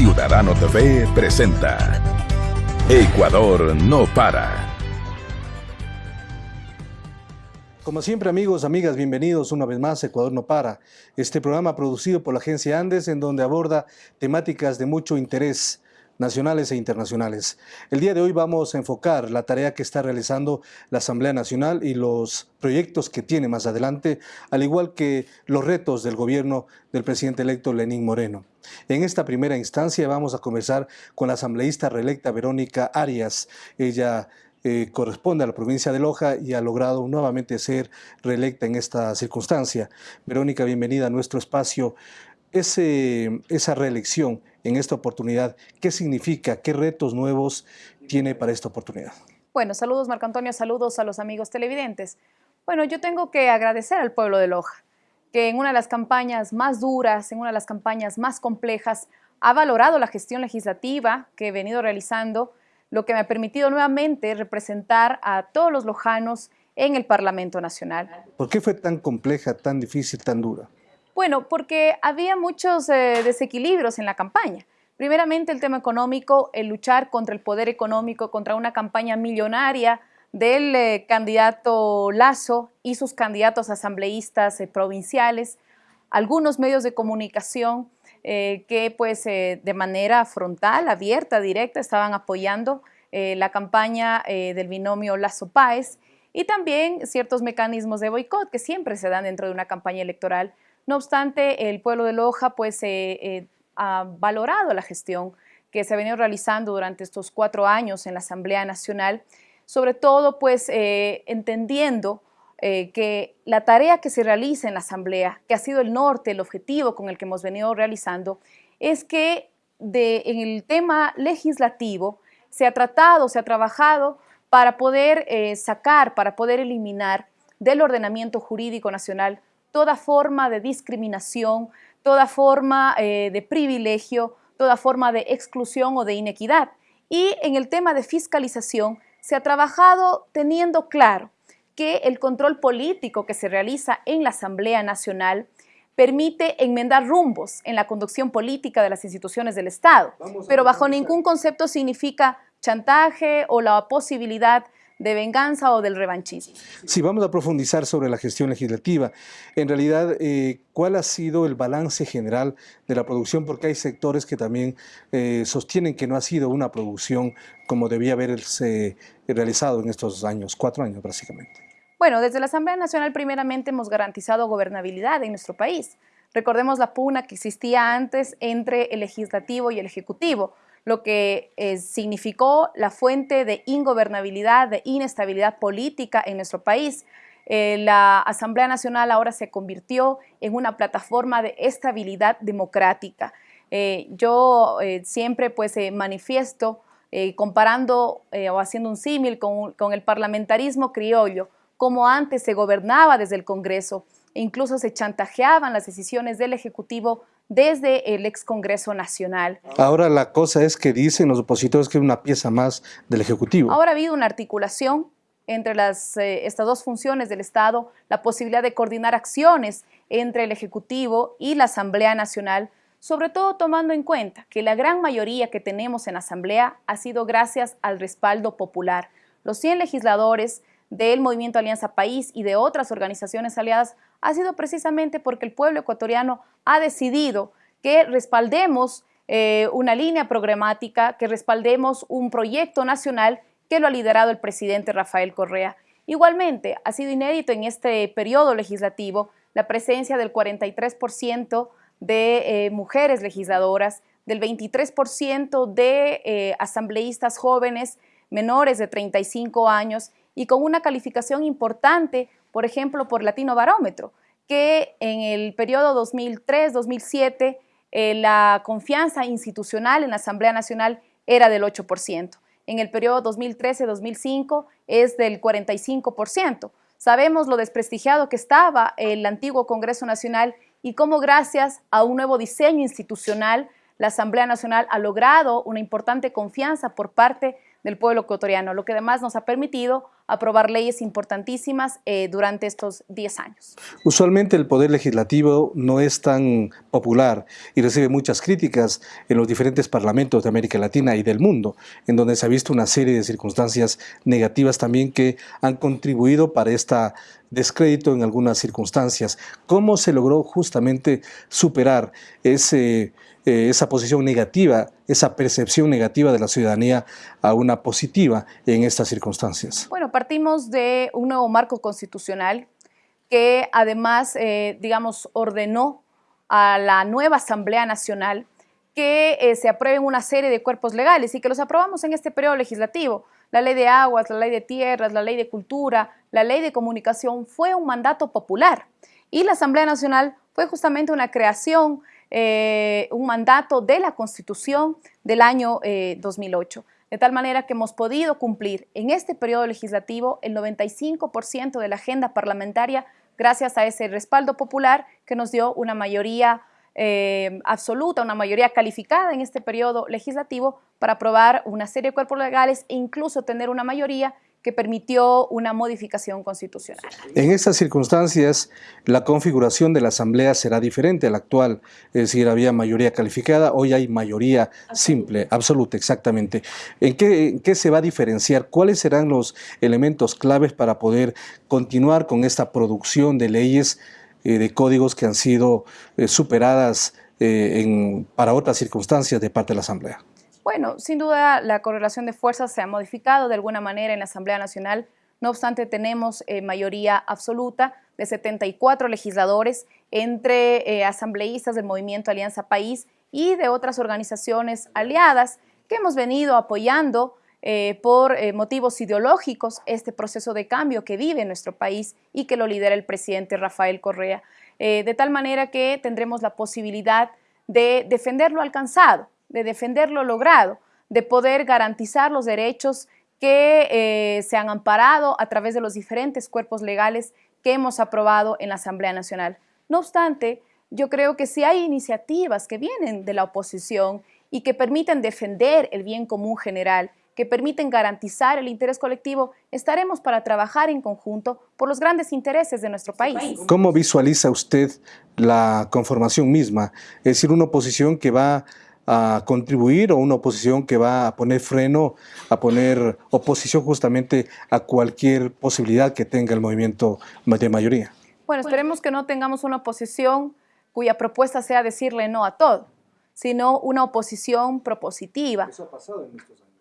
Ciudadano TV presenta Ecuador no para. Como siempre amigos, amigas, bienvenidos una vez más a Ecuador no para. Este programa producido por la agencia Andes en donde aborda temáticas de mucho interés nacionales e internacionales. El día de hoy vamos a enfocar la tarea que está realizando la Asamblea Nacional y los proyectos que tiene más adelante, al igual que los retos del gobierno del presidente electo Lenín Moreno. En esta primera instancia vamos a conversar con la asambleísta reelecta Verónica Arias. Ella eh, corresponde a la provincia de Loja y ha logrado nuevamente ser reelecta en esta circunstancia. Verónica, bienvenida a nuestro espacio. Esa reelección en esta oportunidad, ¿qué significa? ¿Qué retos nuevos tiene para esta oportunidad? Bueno, saludos Marco Antonio, saludos a los amigos televidentes. Bueno, yo tengo que agradecer al pueblo de Loja, que en una de las campañas más duras, en una de las campañas más complejas, ha valorado la gestión legislativa que he venido realizando, lo que me ha permitido nuevamente representar a todos los lojanos en el Parlamento Nacional. ¿Por qué fue tan compleja, tan difícil, tan dura? Bueno, porque había muchos eh, desequilibrios en la campaña. Primeramente el tema económico, el luchar contra el poder económico, contra una campaña millonaria del eh, candidato Lazo y sus candidatos asambleístas eh, provinciales, algunos medios de comunicación que pues de manera frontal, abierta, directa, estaban apoyando la campaña del binomio Lazo-Páez y también ciertos mecanismos de boicot que siempre se dan dentro de una campaña electoral. No obstante, el pueblo de Loja pues, eh, eh, ha valorado la gestión que se ha venido realizando durante estos cuatro años en la Asamblea Nacional, sobre todo pues eh, que la tarea que se realiza en la Asamblea, que ha sido el norte, el objetivo con el que hemos venido realizando, es que en el tema legislativo se ha tratado, se ha trabajado para poder sacar, para poder eliminar del ordenamiento jurídico nacional toda forma de discriminación, toda forma eh, de privilegio, toda forma de exclusión o de inequidad. Y en el tema de fiscalización se ha trabajado teniendo claro que el control político que se realiza en la Asamblea Nacional permite enmendar rumbos en la conducción política de las instituciones del Estado, pero bajo ningún concepto significa chantaje o la posibilidad de venganza o del revanchismo. Sí, vamos a profundizar sobre la gestión legislativa. En realidad, eh, ¿cuál ha sido el balance general de la producción? Porque hay sectores que también eh, sostienen que no ha sido una producción como debía haberse realizado en estos años, cuatro años básicamente. Bueno, desde la Asamblea Nacional primeramente hemos garantizado gobernabilidad en nuestro país. Recordemos la pugna que existía antes entre el legislativo y el ejecutivo lo que eh, significó la fuente de ingobernabilidad, de inestabilidad política en nuestro país. Eh, la Asamblea Nacional ahora se convirtió en una plataforma de estabilidad democrática. Eh, yo siempre pues manifiesto comparando o haciendo un símil con, con el parlamentarismo criollo, como antes se gobernaba desde el Congreso, e incluso se chantajeaban las decisiones del Ejecutivo desde el ex Congreso Nacional. Ahora la cosa es que dicen los opositores que es una pieza más del Ejecutivo. Ahora ha habido una articulación entre las, eh, estas dos funciones del Estado, la posibilidad de coordinar acciones entre el Ejecutivo y la Asamblea Nacional, sobre todo tomando en cuenta que la gran mayoría que tenemos en la Asamblea ha sido gracias al respaldo popular. Los 100 legisladores del Movimiento Alianza País y de otras organizaciones aliadas ha sido precisamente porque el pueblo ecuatoriano ha decidido que respaldemos eh, una línea programática, que respaldemos un proyecto nacional que lo ha liderado el presidente Rafael Correa. Igualmente, ha sido inédito en este periodo legislativo la presencia del 43% de eh, mujeres legisladoras, del 23% de eh, asambleístas jóvenes menores de 35 años y con una calificación importante, por ejemplo, por Latino Barómetro, que en el periodo 2003-2007 eh, la confianza institucional en la Asamblea Nacional era del 8%. En el periodo 2013-2005 es del 45%. Sabemos lo desprestigiado que estaba el antiguo Congreso Nacional y cómo gracias a un nuevo diseño institucional, la Asamblea Nacional ha logrado una importante confianza por parte del pueblo ecuatoriano, lo que además nos ha permitido aprobar leyes importantísimas eh, durante estos 10 años. Usualmente el Poder Legislativo no es tan popular y recibe muchas críticas en los diferentes parlamentos de América Latina y del mundo, en donde se ha visto una serie de circunstancias negativas también que han contribuido para esta descrédito en algunas circunstancias. ¿Cómo se logró justamente superar ese eh, esa posición negativa, esa percepción negativa de la ciudadanía a una positiva en estas circunstancias? Bueno, partimos de un nuevo marco constitucional que además, eh, digamos, ordenó a la nueva Asamblea Nacional que eh, se aprueben una serie de cuerpos legales y que los aprobamos en este periodo legislativo. La ley de aguas, la ley de tierras, la ley de cultura, la ley de comunicación fue un mandato popular y la Asamblea Nacional fue justamente una creación eh, un mandato de la Constitución del año 2008. De tal manera que hemos podido cumplir en este periodo legislativo el 95% de la agenda parlamentaria gracias a ese respaldo popular que nos dio una mayoría eh, absoluta, una mayoría calificada en este periodo legislativo para aprobar una serie de cuerpos legales e incluso tener una mayoría que permitió una modificación constitucional. En estas circunstancias, la configuración de la Asamblea será diferente a la actual, es decir, había mayoría calificada, hoy hay mayoría simple, absoluta, exactamente. ¿En qué, se va a diferenciar? ¿Cuáles serán los elementos claves para poder continuar con esta producción de leyes, eh, de códigos que han sido eh, superadas eh, para otras circunstancias de parte de la Asamblea? Bueno, sin duda la correlación de fuerzas se ha modificado de alguna manera en la Asamblea Nacional. No obstante, tenemos eh, mayoría absoluta de 74 legisladores entre eh, asambleístas del Movimiento Alianza País y de otras organizaciones aliadas que hemos venido apoyando eh, por motivos ideológicos este proceso de cambio que vive nuestro país y que lo lidera el presidente Rafael Correa. de tal manera que tendremos la posibilidad de defender lo alcanzado, de defender lo logrado, de poder garantizar los derechos que eh, se han amparado a través de los diferentes cuerpos legales que hemos aprobado en la Asamblea Nacional. No obstante, yo creo que si hay iniciativas que vienen de la oposición y que permiten defender el bien común general, que permiten garantizar el interés colectivo, estaremos para trabajar en conjunto por los grandes intereses de nuestro país. ¿Cómo visualiza usted la conformación misma? Es decir, una oposición que va a contribuir o una oposición que va a poner freno, a poner oposición justamente a cualquier posibilidad que tenga el movimiento de mayoría. Bueno, esperemos que no tengamos una oposición cuya propuesta sea decirle no a todo, sino una oposición propositiva. Eso ha pasado en estos años.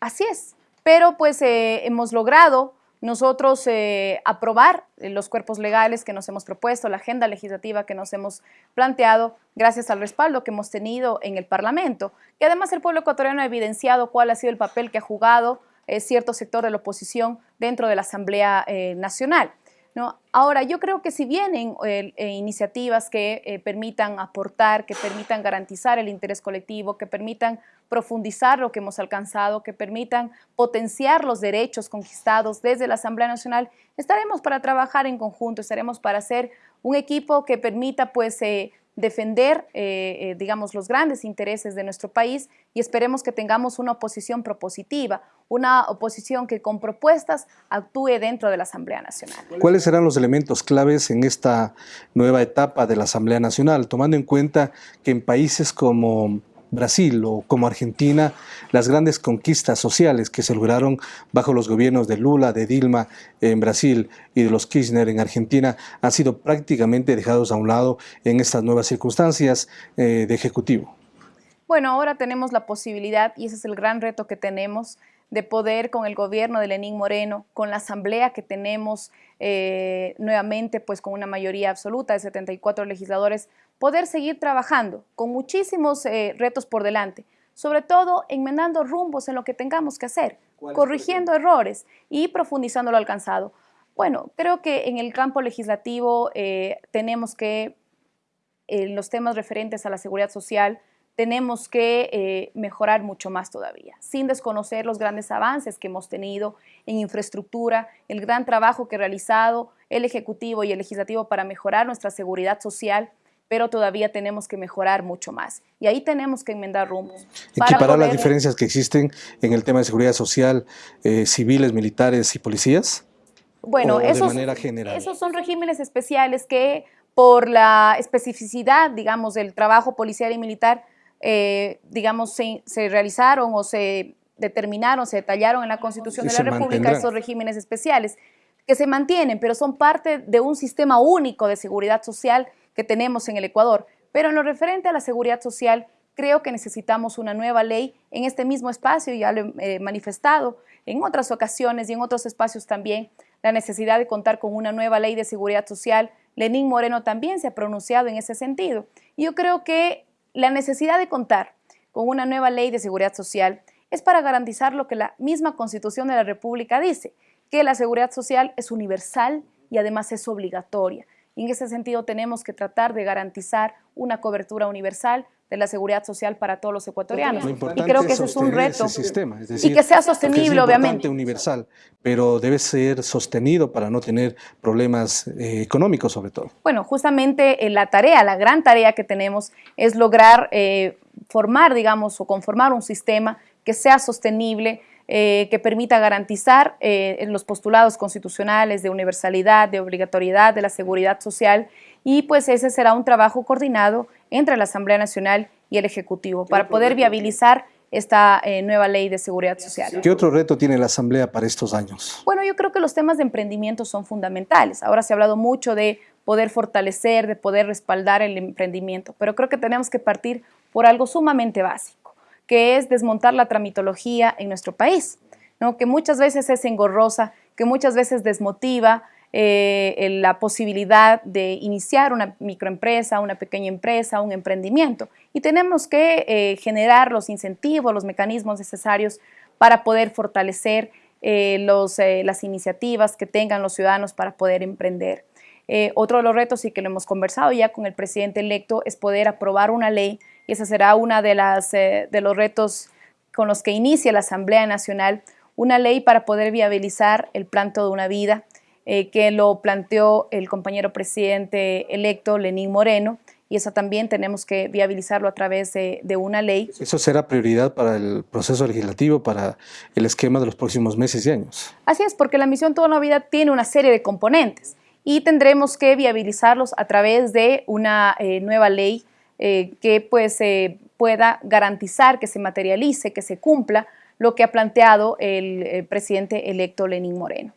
Así es, pero pues eh, hemos logrado nosotros eh, aprobar eh, los cuerpos legales que nos hemos propuesto, la agenda legislativa que nos hemos planteado, gracias al respaldo que hemos tenido en el Parlamento. Y además el pueblo ecuatoriano ha evidenciado cuál ha sido el papel que ha jugado eh, cierto sector de la oposición dentro de la Asamblea Nacional. Ahora, yo creo que si vienen eh, eh, iniciativas que eh, permitan aportar, que permitan garantizar el interés colectivo, que permitan profundizar lo que hemos alcanzado, que permitan potenciar los derechos conquistados desde la Asamblea Nacional, estaremos para trabajar en conjunto, estaremos para hacer un equipo que permita pues defender, eh, eh, digamos, los grandes intereses de nuestro país y esperemos que tengamos una oposición propositiva, una oposición que con propuestas actúe dentro de la Asamblea Nacional. ¿Cuáles serán los elementos claves en esta nueva etapa de la Asamblea Nacional, tomando en cuenta que en países como Brasil o como Argentina, las grandes conquistas sociales que se lograron bajo los gobiernos de Lula, de Dilma en Brasil y de los Kirchner en Argentina han sido prácticamente dejados a un lado en estas nuevas circunstancias eh, de Ejecutivo. Bueno, ahora tenemos la posibilidad, y ese es el gran reto que tenemos, de poder con el gobierno de Lenín Moreno, con la asamblea que tenemos eh, nuevamente, pues con una mayoría absoluta de 74 legisladores, poder seguir trabajando con muchísimos eh, retos por delante, sobre todo enmendando rumbos en lo que tengamos que hacer, corrigiendo errores y profundizando lo alcanzado. Bueno, creo que en el campo legislativo eh, tenemos que, en los temas referentes a la seguridad social, tenemos que eh, mejorar mucho más todavía, sin desconocer los grandes avances que hemos tenido en infraestructura, el gran trabajo que ha realizado el Ejecutivo y el Legislativo para mejorar nuestra seguridad social, pero todavía tenemos que mejorar mucho más. Y ahí tenemos que enmendar rumbos. ¿Equiparar las diferencias que existen en el tema de seguridad social, eh, civiles, militares y policías? Bueno, esos, esos son regímenes especiales que por la especificidad, digamos, del trabajo policial y militar, eh, digamos, se, realizaron o se determinaron, se detallaron en la Constitución de la República esos regímenes especiales que se mantienen, pero son parte de un sistema único de seguridad social que tenemos en el Ecuador. Pero en lo referente a la seguridad social, creo que necesitamos una nueva ley en este mismo espacio, ya lo he manifestado en otras ocasiones y en otros espacios también, la necesidad de contar con una nueva ley de seguridad social. Lenín Moreno también se ha pronunciado en ese sentido. Yo creo que la necesidad de contar con una nueva ley de seguridad social es para garantizar lo que la misma Constitución de la República dice, que la seguridad social es universal y además es obligatoria. Y en ese sentido tenemos que tratar de garantizar una cobertura universal de la seguridad social para todos los ecuatorianos. y creo que ese es un reto. Sistema, y que sea sostenible, es obviamente. universal, pero debe ser sostenido para no tener problemas eh, económicos sobre todo. Bueno, justamente eh, la tarea, la gran tarea que tenemos es lograr eh, formar, digamos, o conformar un sistema que sea sostenible, que permita garantizar los postulados constitucionales de universalidad, de obligatoriedad, de la seguridad social y pues ese será un trabajo coordinado entre la Asamblea Nacional y el Ejecutivo para poder viabilizar esta eh, nueva ley de seguridad social. ¿Qué otro reto tiene la Asamblea para estos años? Bueno, yo creo que los temas de emprendimiento son fundamentales. Ahora se ha hablado mucho de poder fortalecer, de poder respaldar el emprendimiento, pero creo que tenemos que partir por algo sumamente básico, que es desmontar la tramitología en nuestro país, que muchas veces es engorrosa, que muchas veces desmotiva, eh, la posibilidad de iniciar una microempresa, una pequeña empresa, un emprendimiento. Y tenemos que eh, generar los incentivos, los mecanismos necesarios para poder fortalecer eh, las iniciativas que tengan los ciudadanos para poder emprender. otro de los retos, y que lo hemos conversado ya con el presidente electo, es poder aprobar una ley, y ese será uno de, de los retos con los que inicia la Asamblea Nacional, una ley para poder viabilizar el plan Toda una Vida, eh, que lo planteó el compañero presidente electo Lenín Moreno, y eso también tenemos que viabilizarlo a través de, una ley. Eso será prioridad para el proceso legislativo, para el esquema de los próximos meses y años. Así es, porque la misión Toda la Vida tiene una serie de componentes y tendremos que viabilizarlos a través de una eh, nueva ley eh, que pues pueda garantizar que se materialice, que se cumpla lo que ha planteado el presidente electo Lenín Moreno.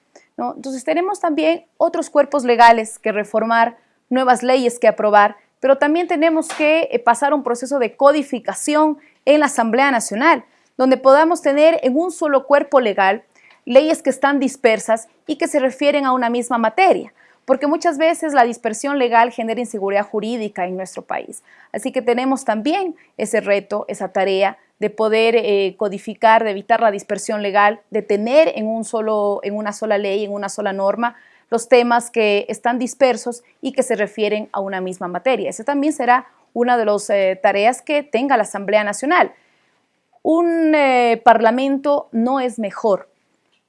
Entonces tenemos también otros cuerpos legales que reformar, nuevas leyes que aprobar, pero también tenemos que eh, pasar un proceso de codificación en la Asamblea Nacional, donde podamos tener en un solo cuerpo legal leyes que están dispersas y que se refieren a una misma materia, porque muchas veces la dispersión legal genera inseguridad jurídica en nuestro país. Así que tenemos también ese reto, esa tarea de poder eh, codificar, de evitar la dispersión legal, de tener en, un solo, en una sola ley, en una sola norma, los temas que están dispersos y que se refieren a una misma materia. Esa también será una de las eh, tareas que tenga la Asamblea Nacional. Un eh, parlamento no es mejor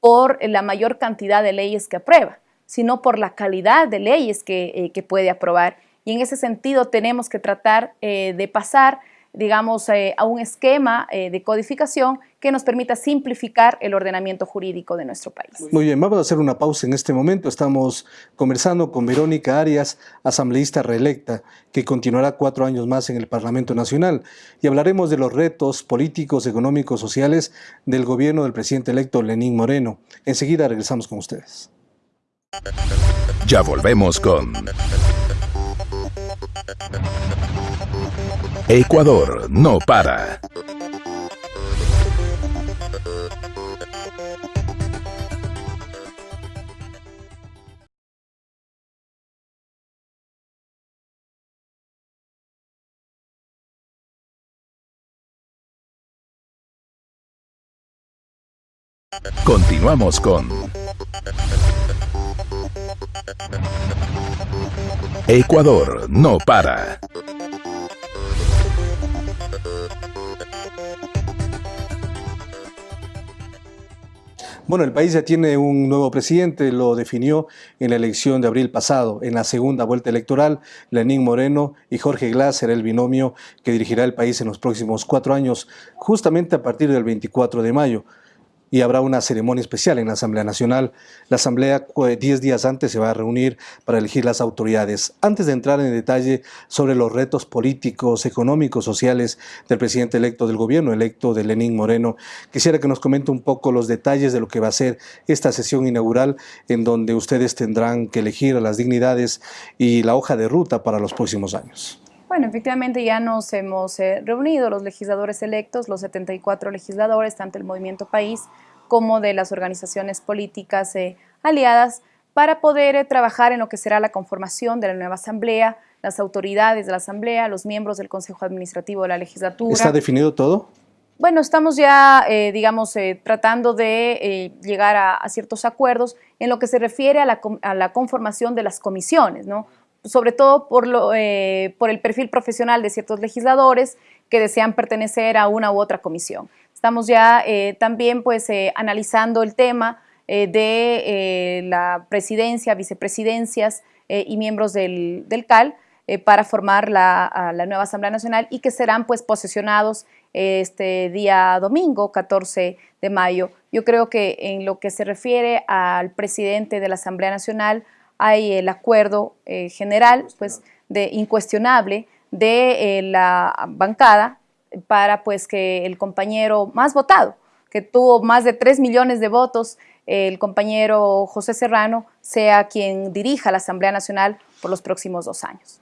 por la mayor cantidad de leyes que aprueba, sino por la calidad de leyes que, que puede aprobar. Y en ese sentido tenemos que tratar de pasar digamos, eh, a un esquema eh, de codificación que nos permita simplificar el ordenamiento jurídico de nuestro país. Muy bien, vamos a hacer una pausa en este momento. Estamos conversando con Verónica Arias, asambleísta reelecta, que continuará cuatro años más en el Parlamento Nacional, y hablaremos de los retos políticos, económicos, sociales del gobierno del presidente electo Lenín Moreno. Enseguida regresamos con ustedes. Ya volvemos con Ecuador no para. Continuamos con Ecuador no para. Bueno, el país ya tiene un nuevo presidente, lo definió en la elección de abril pasado. En la segunda vuelta electoral, Lenín Moreno y Jorge Glass será el binomio que dirigirá el país en los próximos cuatro años, justamente a partir del 24 de mayo y habrá una ceremonia especial en la Asamblea Nacional. La Asamblea 10 días antes se va a reunir para elegir las autoridades. Antes de entrar en detalle sobre los retos políticos, económicos, sociales del presidente electo del gobierno, electo de Lenín Moreno, quisiera que nos comente un poco los detalles de lo que va a ser esta sesión inaugural en donde ustedes tendrán que elegir las dignidades y la hoja de ruta para los próximos años. Bueno, efectivamente ya nos hemos eh, reunido los legisladores electos, los 74 legisladores, tanto del Movimiento País como de las organizaciones políticas eh, aliadas, para poder eh, trabajar en lo que será la conformación de la nueva Asamblea, las autoridades de la Asamblea, los miembros del Consejo Administrativo de la Legislatura. ¿Está definido todo? Bueno, estamos ya, digamos, tratando de llegar a, ciertos acuerdos en lo que se refiere a la, a la conformación de las comisiones, ¿no? Sobre todo por, lo, eh, por el perfil profesional de ciertos legisladores que desean pertenecer a una u otra comisión. Estamos ya eh, también pues, eh, analizando el tema de la presidencia, vicepresidencias y miembros del, del CAL para formar la, la, nueva Asamblea Nacional y que serán pues, posesionados este día domingo, 14 de mayo. Yo creo que en lo que se refiere al presidente de la Asamblea Nacional, hay el acuerdo eh, general, pues, de incuestionable de eh, la bancada para pues que el compañero más votado, que tuvo más de 3 millones de votos, el compañero José Serrano, sea quien dirija la Asamblea Nacional por los próximos dos años.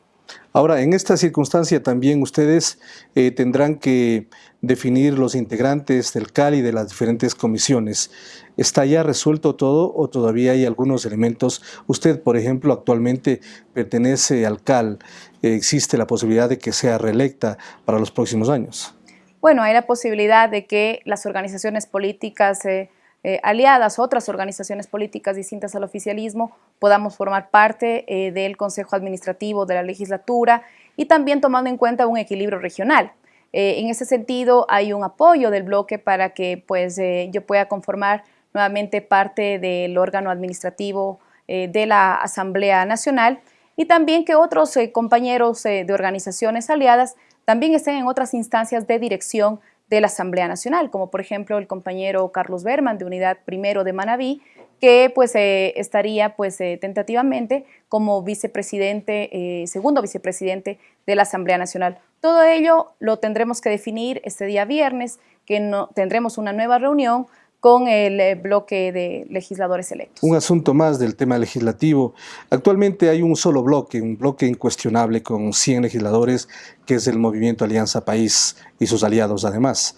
Ahora, en esta circunstancia también ustedes eh, tendrán que definir los integrantes del CAL y de las diferentes comisiones. ¿Está ya resuelto todo o todavía hay algunos elementos? Usted, por ejemplo, actualmente pertenece al CAL. ¿Existe la posibilidad de que sea reelecta para los próximos años? Bueno, hay la posibilidad de que las organizaciones políticas eh, eh, aliadas, otras organizaciones políticas distintas al oficialismo, podamos formar parte eh, del Consejo Administrativo de la legislatura y también tomando en cuenta un equilibrio regional. en ese sentido, hay un apoyo del bloque para que pues, yo pueda conformar nuevamente parte del órgano administrativo eh, de la Asamblea Nacional y también que otros eh, compañeros eh, de organizaciones aliadas también estén en otras instancias de dirección de la Asamblea Nacional, como por ejemplo el compañero Carlos Berman de Unidad Primero de Manabí, que pues estaría pues tentativamente como vicepresidente, segundo vicepresidente de la Asamblea Nacional. Todo ello lo tendremos que definir este día viernes, que no, tendremos una nueva reunión con el eh, bloque de legisladores electos. Un asunto más del tema legislativo. Actualmente hay un solo bloque, un bloque incuestionable con 100 legisladores, que es el Movimiento Alianza País y sus aliados además.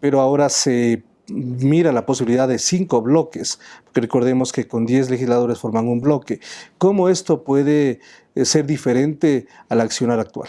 Pero ahora se mira la posibilidad de cinco bloques, porque recordemos que con 10 legisladores forman un bloque. ¿Cómo esto puede eh, ser diferente al accionar actual?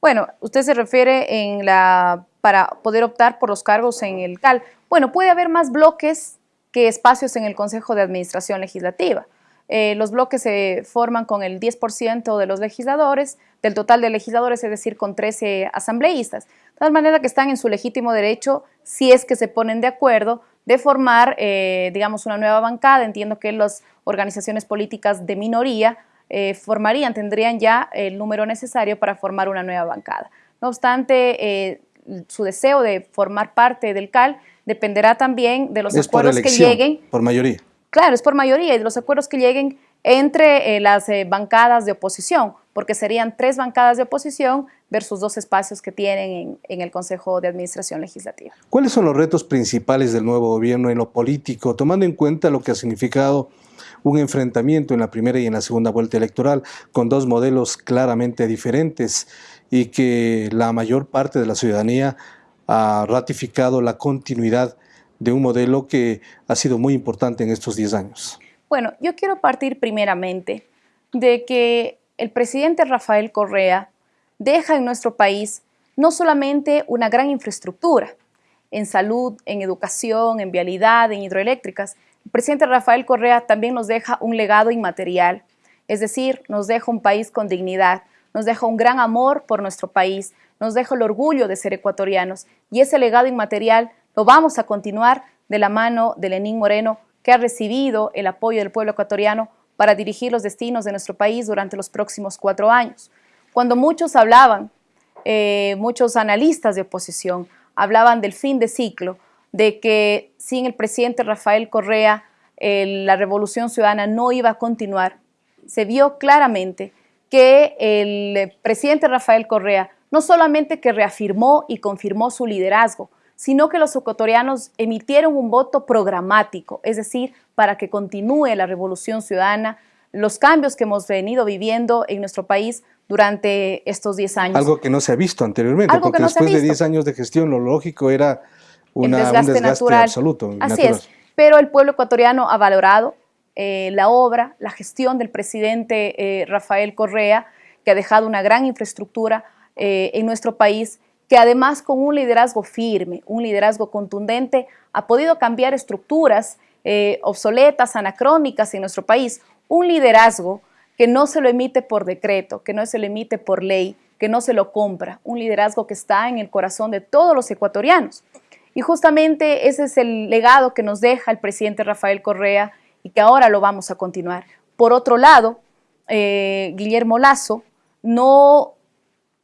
Bueno, usted se refiere en la para poder optar por los cargos en el CAL. Bueno, puede haber más bloques que espacios en el Consejo de Administración Legislativa. Eh, los bloques se forman con el 10% de los legisladores, del total de legisladores, es decir, con 13 asambleístas. De tal manera que están en su legítimo derecho, si es que se ponen de acuerdo, de formar, eh, digamos, una nueva bancada. Entiendo que las organizaciones políticas de minoría eh, formarían, tendrían ya el número necesario para formar una nueva bancada. No obstante, su deseo de formar parte del CAL dependerá también de los acuerdos que lleguen. Por mayoría. Claro, es por mayoría y de los acuerdos que lleguen entre eh, las eh, bancadas de oposición, porque serían tres bancadas de oposición versus dos espacios que tienen en, el Consejo de Administración Legislativa. ¿Cuáles son los retos principales del nuevo gobierno en lo político, tomando en cuenta lo que ha significado un enfrentamiento en la primera y en la segunda vuelta electoral con dos modelos claramente diferentes y que la mayor parte de la ciudadanía ha ratificado la continuidad de un modelo que ha sido muy importante en estos 10 años? Bueno, yo quiero partir primeramente de que el presidente Rafael Correa deja en nuestro país no solamente una gran infraestructura en salud, en educación, en vialidad, en hidroeléctricas, el presidente Rafael Correa también nos deja un legado inmaterial, es decir, nos deja un país con dignidad, nos deja un gran amor por nuestro país, nos deja el orgullo de ser ecuatorianos y ese legado inmaterial lo vamos a continuar de la mano de Lenín Moreno, que ha recibido el apoyo del pueblo ecuatoriano para dirigir los destinos de nuestro país durante los próximos cuatro años. Cuando muchos hablaban, eh, muchos analistas de oposición hablaban del fin de ciclo, de que sin el presidente Rafael Correa la revolución ciudadana no iba a continuar, se vio claramente que el presidente Rafael Correa no solamente que reafirmó y confirmó su liderazgo, sino que los ecuatorianos emitieron un voto programático, es decir, para que continúe la revolución ciudadana, los cambios que hemos venido viviendo en nuestro país durante estos 10 años. Algo que no se ha visto anteriormente, porque después de 10 años de gestión lo lógico era una, un desgaste natural. absoluto. Así es, pero el pueblo ecuatoriano ha valorado eh, la obra, la gestión del presidente eh, Rafael Correa, que ha dejado una gran infraestructura eh, en nuestro país, que además con un liderazgo firme, un liderazgo contundente, ha podido cambiar estructuras obsoletas, anacrónicas en nuestro país. Un liderazgo que no se lo emite por decreto, que no se lo emite por ley, que no se lo compra. Un liderazgo que está en el corazón de todos los ecuatorianos. Y justamente ese es el legado que nos deja el presidente Rafael Correa y que ahora lo vamos a continuar. Por otro lado, eh, Guillermo Lazo no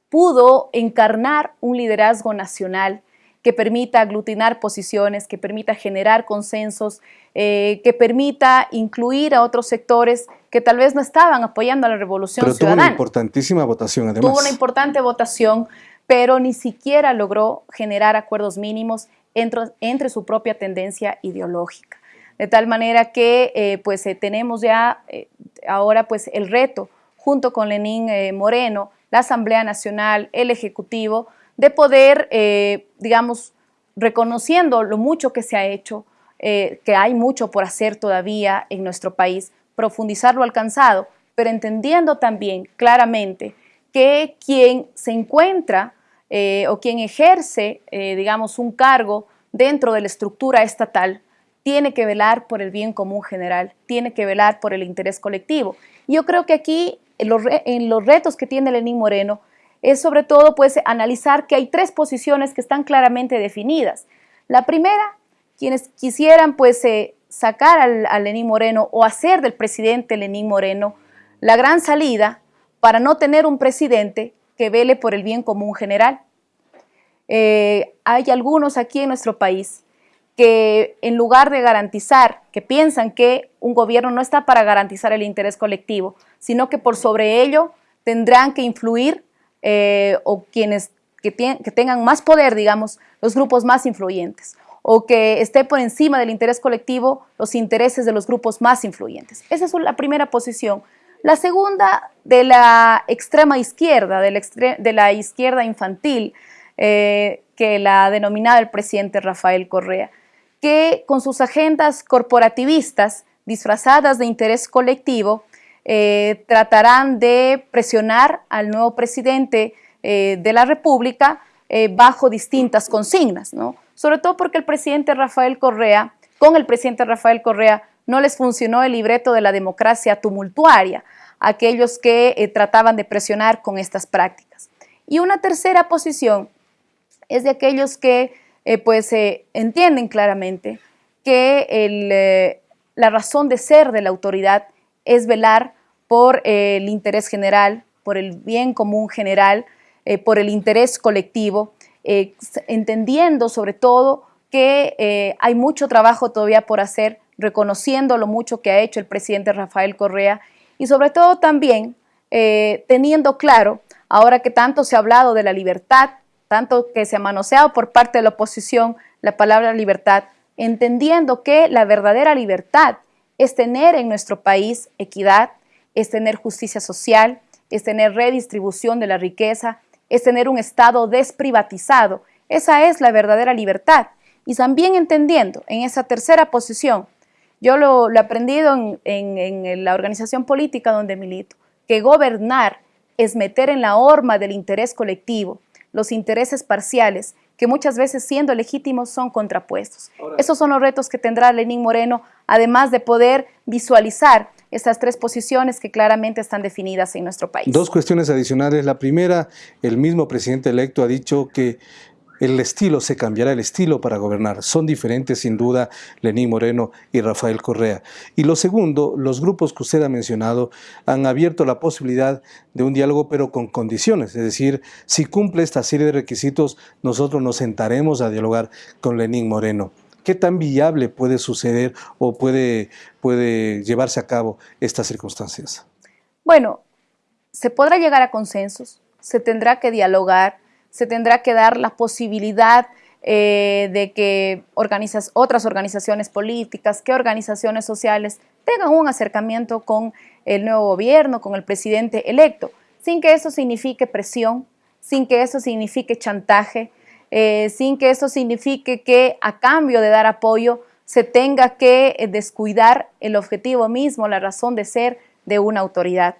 pudo encarnar un liderazgo nacional que permita aglutinar posiciones, que permita generar consensos, eh, que permita incluir a otros sectores que tal vez no estaban apoyando a la revolución pero ciudadana. Tuvo una importantísima votación, además. Tuvo una importante votación, pero ni siquiera logró generar acuerdos mínimos entre, entre su propia tendencia ideológica de tal manera que eh, pues eh, tenemos ya eh, ahora pues el reto junto con Lenín Moreno, la Asamblea Nacional, el Ejecutivo, de poder, digamos, reconociendo lo mucho que se ha hecho, que hay mucho por hacer todavía en nuestro país, profundizar lo alcanzado, pero entendiendo también claramente que quien se encuentra o quien ejerce, digamos, un cargo dentro de la estructura estatal, tiene que velar por el bien común general, tiene que velar por el interés colectivo. Yo creo que aquí, en los, retos que tiene Lenín Moreno, es sobre todo pues analizar que hay tres posiciones que están claramente definidas. La primera, quienes quisieran pues eh, sacar al, a Lenín Moreno o hacer del presidente Lenín Moreno la gran salida para no tener un presidente que vele por el bien común general. Eh, hay algunos aquí en nuestro país que en lugar de garantizar, que piensan que un gobierno no está para garantizar el interés colectivo, sino que por sobre ello tendrán que influir eh, o quienes que, tengan más poder, digamos, los grupos más influyentes, o que esté por encima del interés colectivo los intereses de los grupos más influyentes. Esa es la primera posición. La segunda, de la extrema izquierda, de la, izquierda infantil, eh, que la ha denominado el presidente Rafael Correa que con sus agendas corporativistas disfrazadas de interés colectivo eh, tratarán de presionar al nuevo presidente eh, de la República eh, bajo distintas consignas, ¿no? sobre todo porque el presidente Rafael Correa, con el presidente Rafael Correa, no les funcionó el libreto de la democracia tumultuaria, aquellos que trataban de presionar con estas prácticas. Y una tercera posición es de aquellos que eh, pues eh, entienden claramente que eh, la razón de ser de la autoridad es velar por el interés general, por el bien común general, por el interés colectivo, entendiendo sobre todo que hay mucho trabajo todavía por hacer, reconociendo lo mucho que ha hecho el presidente Rafael Correa y sobre todo también teniendo claro, ahora que tanto se ha hablado de la libertad, tanto que se ha manoseado por parte de la oposición la palabra libertad, entendiendo que la verdadera libertad es tener en nuestro país equidad, es tener justicia social, es tener redistribución de la riqueza, es tener un Estado desprivatizado. Esa es la verdadera libertad. Y también entendiendo en esa tercera posición, yo lo, he aprendido en, en la organización política donde milito, que gobernar es meter en la horma del interés colectivo, los intereses parciales, que muchas veces siendo legítimos son contrapuestos. Esos son los retos que tendrá Lenín Moreno, además de poder visualizar estas tres posiciones que claramente están definidas en nuestro país. Dos cuestiones adicionales. La primera, el mismo presidente electo ha dicho que el estilo se cambiará, el estilo para gobernar. Son diferentes sin duda Lenín Moreno y Rafael Correa. Y lo segundo, los grupos que usted ha mencionado han abierto la posibilidad de un diálogo pero con condiciones. Es decir, si cumple esta serie de requisitos, nosotros nos sentaremos a dialogar con Lenín Moreno. ¿Qué tan viable puede suceder o puede, puede llevarse a cabo estas circunstancias? Bueno, se podrá llegar a consensos, se tendrá que dialogar, se tendrá que dar la posibilidad eh, de que otras organizaciones políticas, que organizaciones sociales tengan un acercamiento con el nuevo gobierno, con el presidente electo, sin que eso signifique presión, sin que eso signifique chantaje, eh, sin que eso signifique que a cambio de dar apoyo se tenga que eh, descuidar el objetivo mismo, la razón de ser de una autoridad.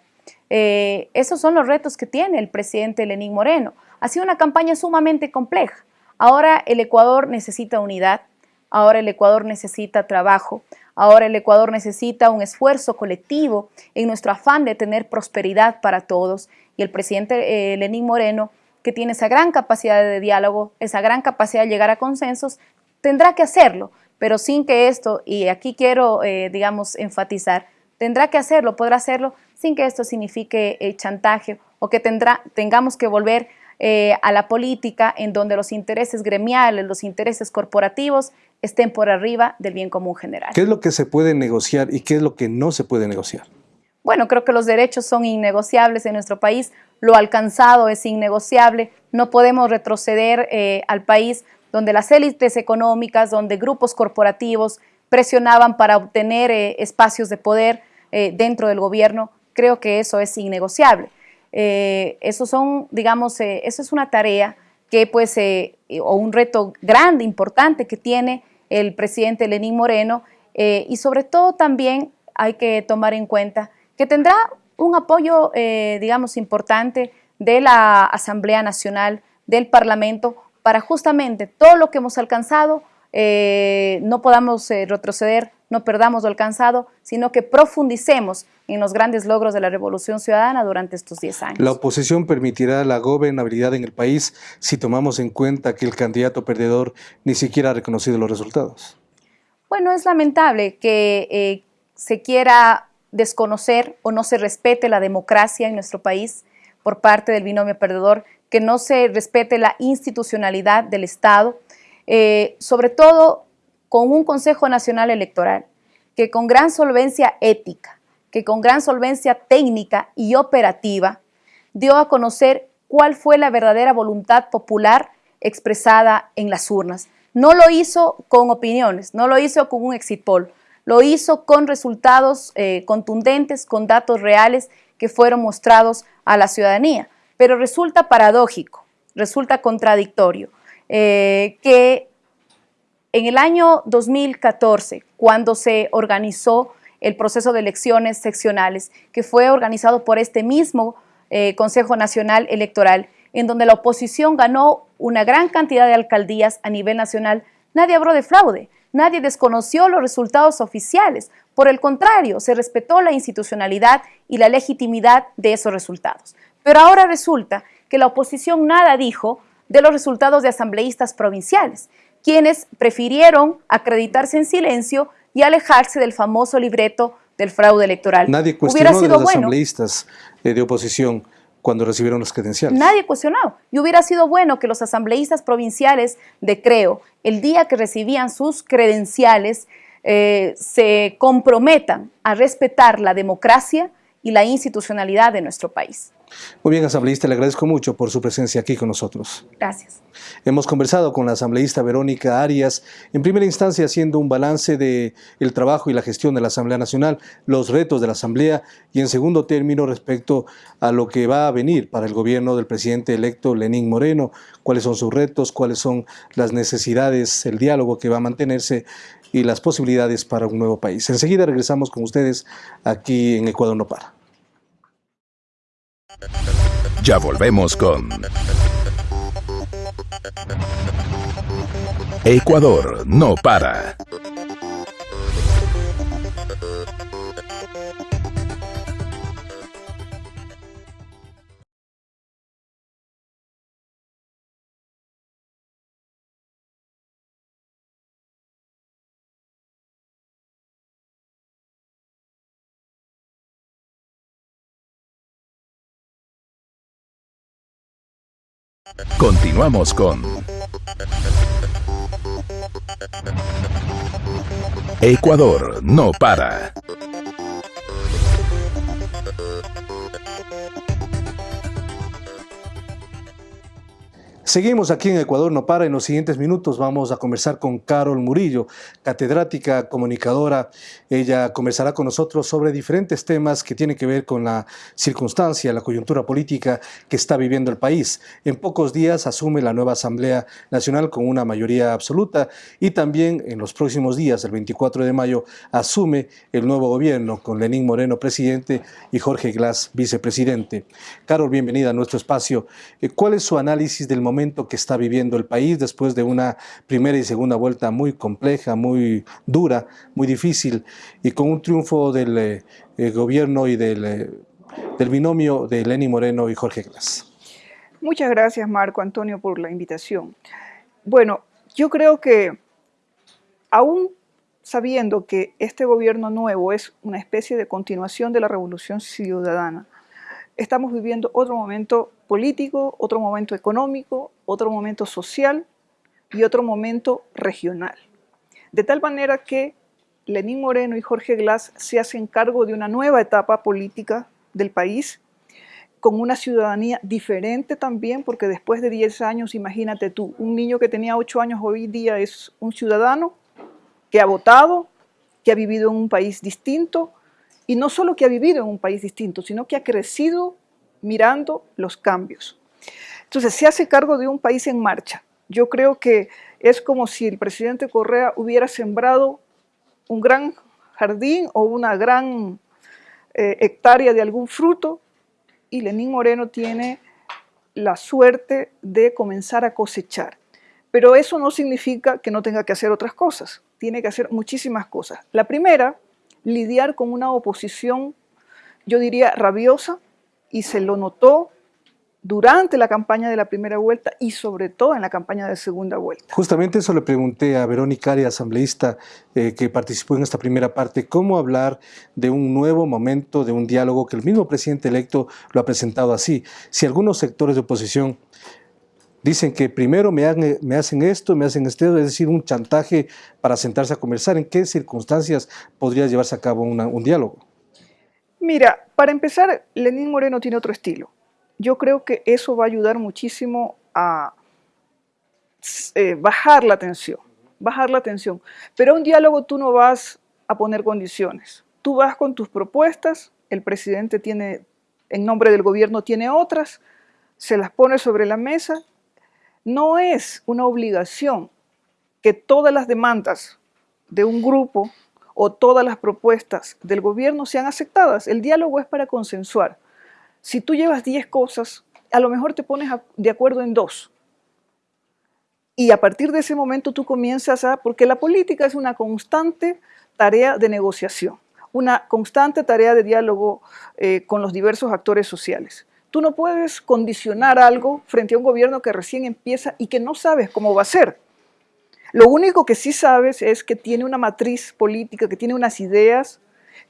esos son los retos que tiene el presidente Lenín Moreno. Ha sido una campaña sumamente compleja. Ahora el Ecuador necesita unidad, ahora el Ecuador necesita trabajo, ahora el Ecuador necesita un esfuerzo colectivo en nuestro afán de tener prosperidad para todos. Y el presidente eh, Lenín Moreno, que tiene esa gran capacidad de diálogo, esa gran capacidad de llegar a consensos, tendrá que hacerlo, pero sin que esto, y aquí quiero, eh, digamos, enfatizar, tendrá que hacerlo, podrá hacerlo sin que esto signifique eh, chantaje o que tengamos que volver eh, a la política en donde los intereses gremiales, los intereses corporativos estén por arriba del bien común general. ¿Qué es lo que se puede negociar y qué es lo que no se puede negociar? Bueno, creo que los derechos son innegociables en nuestro país, lo alcanzado es innegociable, no podemos retroceder eh, al país donde las élites económicas, donde grupos corporativos presionaban para obtener eh, espacios de poder dentro del gobierno, creo que eso es innegociable. Eh, eso son, digamos, eh, eso es una tarea que pues, eh, o un reto grande, importante que tiene el presidente Lenín Moreno y sobre todo también hay que tomar en cuenta que tendrá un apoyo, digamos, importante de la Asamblea Nacional, del Parlamento, para justamente todo lo que hemos alcanzado no podamos retroceder, no perdamos lo alcanzado, sino que profundicemos en los grandes logros de la Revolución Ciudadana durante estos 10 años. La oposición permitirá la gobernabilidad en el país si tomamos en cuenta que el candidato perdedor ni siquiera ha reconocido los resultados. Bueno, es lamentable que eh, se quiera desconocer o no se respete la democracia en nuestro país por parte del binomio perdedor, que no se respete la institucionalidad del Estado, eh, sobre todo con un Consejo Nacional Electoral que con gran solvencia ética, que con gran solvencia técnica y operativa dio a conocer cuál fue la verdadera voluntad popular expresada en las urnas. No lo hizo con opiniones, no lo hizo con un exit poll, lo hizo con resultados eh, contundentes, con datos reales que fueron mostrados a la ciudadanía. Pero resulta paradójico, resulta contradictorio eh, que en el año 2014, cuando se organizó el proceso de elecciones seccionales que fue organizado por este mismo eh, Consejo Nacional Electoral, en donde la oposición ganó una gran cantidad de alcaldías a nivel nacional, nadie habló de fraude, nadie desconoció los resultados oficiales. Por el contrario, se respetó la institucionalidad y la legitimidad de esos resultados. Pero ahora resulta que la oposición nada dijo de los resultados de asambleístas provinciales, quienes prefirieron acreditarse en silencio y alejarse del famoso libreto del fraude electoral. Nadie cuestionó de los asambleístas eh, de oposición cuando recibieron los credenciales. Nadie cuestionó. Y hubiera sido bueno que los asambleístas provinciales de Creo, el día que recibían sus credenciales, eh, se comprometan a respetar la democracia y la institucionalidad de nuestro país. Muy bien, asambleísta, le agradezco mucho por su presencia aquí con nosotros. Gracias. Hemos conversado con la asambleísta Verónica Arias, en primera instancia haciendo un balance del el trabajo y la gestión de la Asamblea Nacional, los retos de la Asamblea y en segundo término respecto a lo que va a venir para el gobierno del presidente electo Lenín Moreno, cuáles son sus retos, cuáles son las necesidades, el diálogo que va a mantenerse y las posibilidades para un nuevo país. Enseguida regresamos con ustedes aquí en Ecuador No Para. Ya volvemos con Ecuador no para. Continuamos con Ecuador no para. Seguimos aquí en Ecuador No Para. En los siguientes minutos vamos a conversar con Carol Murillo, catedrática, comunicadora. Ella conversará con nosotros sobre diferentes temas que tienen que ver con la circunstancia, la coyuntura política que está viviendo el país. En pocos días asume la nueva Asamblea Nacional con una mayoría absoluta y también en los próximos días, el 24 de mayo, asume el nuevo gobierno con Lenín Moreno presidente y Jorge Glass vicepresidente. Carol, bienvenida a nuestro espacio. Eh, ¿Cuál es su análisis del momento? Que está viviendo el país después de una primera y segunda vuelta muy compleja, muy dura, muy difícil y con un triunfo del eh, eh, gobierno y del, eh, del, binomio de Lenny Moreno y Jorge Glass. Muchas gracias Marco Antonio por la invitación. Bueno, yo creo que aún sabiendo que este gobierno nuevo es una especie de continuación de la revolución ciudadana, estamos viviendo otro momento político, otro momento económico, otro momento social y otro momento regional. De tal manera que Lenín Moreno y Jorge Glass se hacen cargo de una nueva etapa política del país, con una ciudadanía diferente también, porque después de 10 años, imagínate tú, un niño que tenía 8 años hoy día es un ciudadano que ha votado, que ha vivido en un país distinto, y no solo que ha vivido en un país distinto, sino que ha crecido mirando los cambios. Entonces, se hace cargo de un país en marcha. Yo creo que es como si el presidente Correa hubiera sembrado un gran jardín o una gran eh, hectárea de algún fruto y Lenín Moreno tiene la suerte de comenzar a cosechar. Pero eso no significa que no tenga que hacer otras cosas. Tiene que hacer muchísimas cosas. La primera lidiar con una oposición, yo diría, rabiosa, y se lo notó durante la campaña de la primera vuelta y sobre todo en la campaña de segunda vuelta. Justamente eso le pregunté a Verónica Ari, asambleísta eh, que participó en esta primera parte, cómo hablar de un nuevo momento, de un diálogo que el mismo presidente electo lo ha presentado así. Si algunos sectores de oposición Dicen que primero me, hacen esto, me hacen esto, es decir, un chantaje para sentarse a conversar. ¿En qué circunstancias podría llevarse a cabo un diálogo? Mira, para empezar, Lenín Moreno tiene otro estilo. Yo creo que eso va a ayudar muchísimo a eh, bajar la tensión, bajar la tensión. Pero un diálogo tú no vas a poner condiciones. Tú vas con tus propuestas, el presidente tiene, en nombre del gobierno tiene otras, se las pone sobre la mesa no es una obligación que todas las demandas de un grupo o todas las propuestas del gobierno sean aceptadas. El diálogo es para consensuar. Si tú llevas 10 cosas, a lo mejor te pones de acuerdo en dos. Y a partir de ese momento tú comienzas a... Porque la política es una constante tarea de negociación, una constante tarea de diálogo eh, con los diversos actores sociales. Tú no puedes condicionar algo frente a un gobierno que recién empieza y que no sabes cómo va a ser. Lo único que sí sabes es que tiene una matriz política, que tiene unas ideas,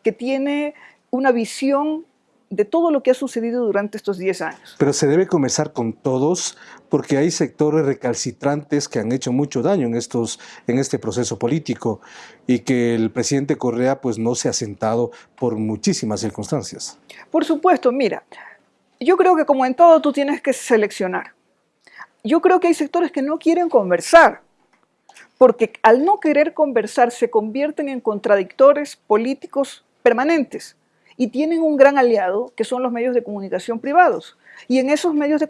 que tiene una visión de todo lo que ha sucedido durante estos 10 años. Pero se debe comenzar con todos porque hay sectores recalcitrantes que han hecho mucho daño en, estos, en este proceso político y que el presidente Correa pues no se ha sentado por muchísimas circunstancias. Por supuesto, mira, yo creo que como en todo tú tienes que seleccionar. Yo creo que hay sectores que no quieren conversar, porque al no querer conversar se convierten en contradictores políticos permanentes y tienen un gran aliado que son los medios de comunicación privados. Y en esos medios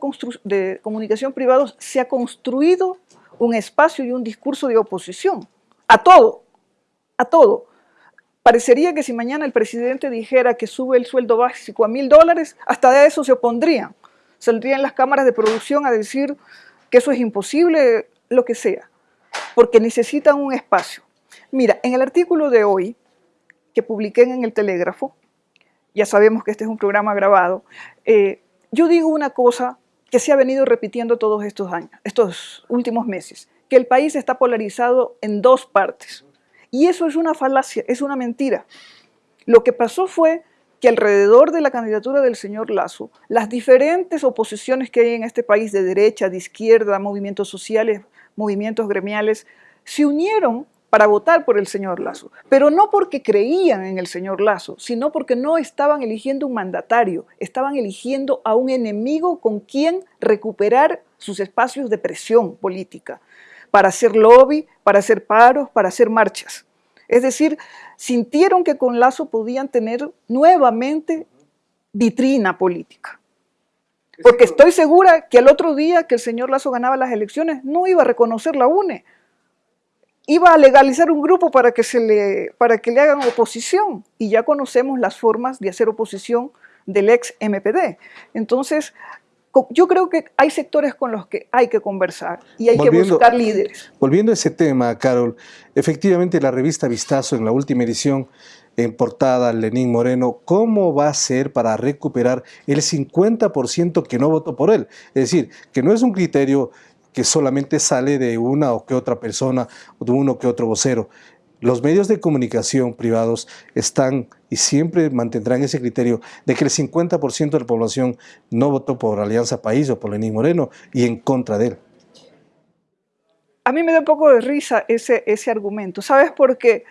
de, comunicación privados se ha construido un espacio y un discurso de oposición a todo, a todo. Parecería que si mañana el presidente dijera que sube el sueldo básico a mil dólares, hasta de eso se opondrían. Saldrían las cámaras de producción a decir que eso es imposible, lo que sea, porque necesitan un espacio. Mira, en el artículo de hoy, que publiqué en el Telégrafo, ya sabemos que este es un programa grabado, eh, yo digo una cosa que se ha venido repitiendo todos estos años, estos últimos meses, que el país está polarizado en dos partes. Y eso es una falacia, es una mentira. Lo que pasó fue que alrededor de la candidatura del señor Lazo, las diferentes oposiciones que hay en este país de derecha, de izquierda, movimientos sociales, movimientos gremiales, se unieron para votar por el señor Lazo, pero no porque creían en el señor Lazo, sino porque no estaban eligiendo un mandatario, estaban eligiendo a un enemigo con quien recuperar sus espacios de presión política, para hacer lobby, para hacer paros, para hacer marchas. Es decir, sintieron que con Lazo podían tener nuevamente vitrina política. Porque estoy segura que al otro día que el señor Lazo ganaba las elecciones no iba a reconocer la UNE, iba a legalizar un grupo para que, se le, para que le hagan oposición y ya conocemos las formas de hacer oposición del ex MPD. Entonces, yo creo que hay sectores con los que hay que conversar y hay que buscar líderes. Volviendo a ese tema, Carol, efectivamente la revista Vistazo en la última edición en portada Lenín Moreno, ¿cómo va a ser para recuperar el 50% que no votó por él? Es decir, que no es un criterio que solamente sale de una o que otra persona o de uno que otro vocero. Los medios de comunicación privados están y siempre mantendrán ese criterio de que el 50% de la población no votó por Alianza País o por Lenín Moreno y en contra de él. A mí me da un poco de risa ese, ese argumento. ¿Sabes por qué?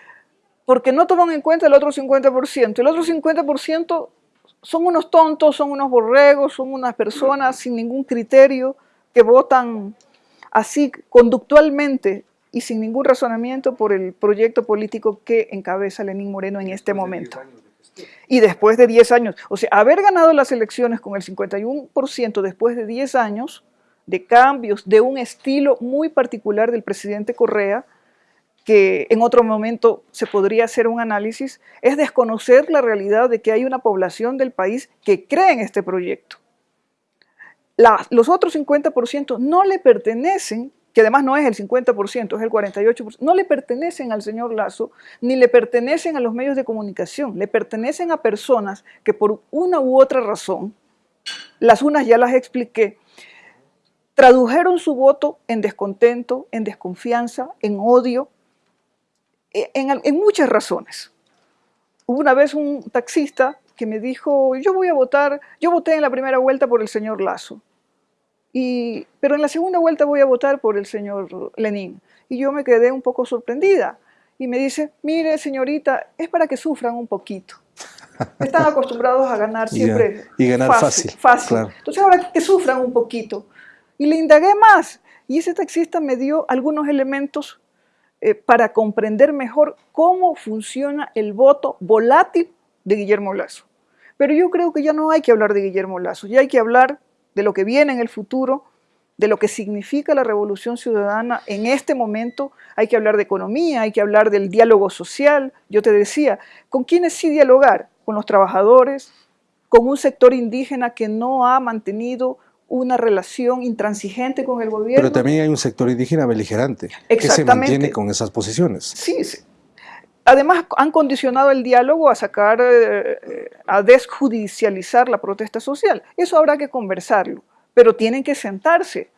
Porque no toman en cuenta el otro 50%. El otro 50% son unos tontos, son unos borregos, son unas personas sin ningún criterio que votan así conductualmente y sin ningún razonamiento por el proyecto político que encabeza Lenín Moreno en este momento. Y después de 10 años, o sea, haber ganado las elecciones con el 51% después de 10 años de cambios, de un estilo muy particular del presidente Correa, que en otro momento se podría hacer un análisis, es desconocer la realidad de que hay una población del país que cree en este proyecto los otros 50% no le pertenecen, que además no es el 50%, es el 48%, no le pertenecen al señor Lazo, ni le pertenecen a los medios de comunicación, le pertenecen a personas que por una u otra razón, las unas ya las expliqué, tradujeron su voto en descontento, en desconfianza, en odio, e, en, en muchas razones. Hubo una vez un taxista que me dijo, yo voy a votar, yo voté en la primera vuelta por el señor Lazo pero en la segunda vuelta voy a votar por el señor Lenin. Y yo me quedé un poco sorprendida. Y me dice, mire señorita, es para que sufran un poquito. Están acostumbrados a ganar siempre y ganar fácil. fácil. Entonces ahora que sufran un poquito. Y le indagué más. Y ese taxista me dio algunos elementos eh, para comprender mejor cómo funciona el voto volátil de Guillermo Lazo. Pero yo creo que ya no hay que hablar de Guillermo Lazo, ya hay que hablar de lo que viene en el futuro, de lo que significa la revolución ciudadana en este momento. Hay que hablar de economía, hay que hablar del diálogo social. Yo te decía, ¿con quiénes sí dialogar? Con los trabajadores, con un sector indígena que no ha mantenido una relación intransigente con el gobierno. Pero también hay un sector indígena beligerante que se mantiene con esas posiciones. Sí, sí. Además, han condicionado el diálogo a sacar, eh, a desjudicializar la protesta social. Eso habrá que conversarlo, pero tienen que sentarse.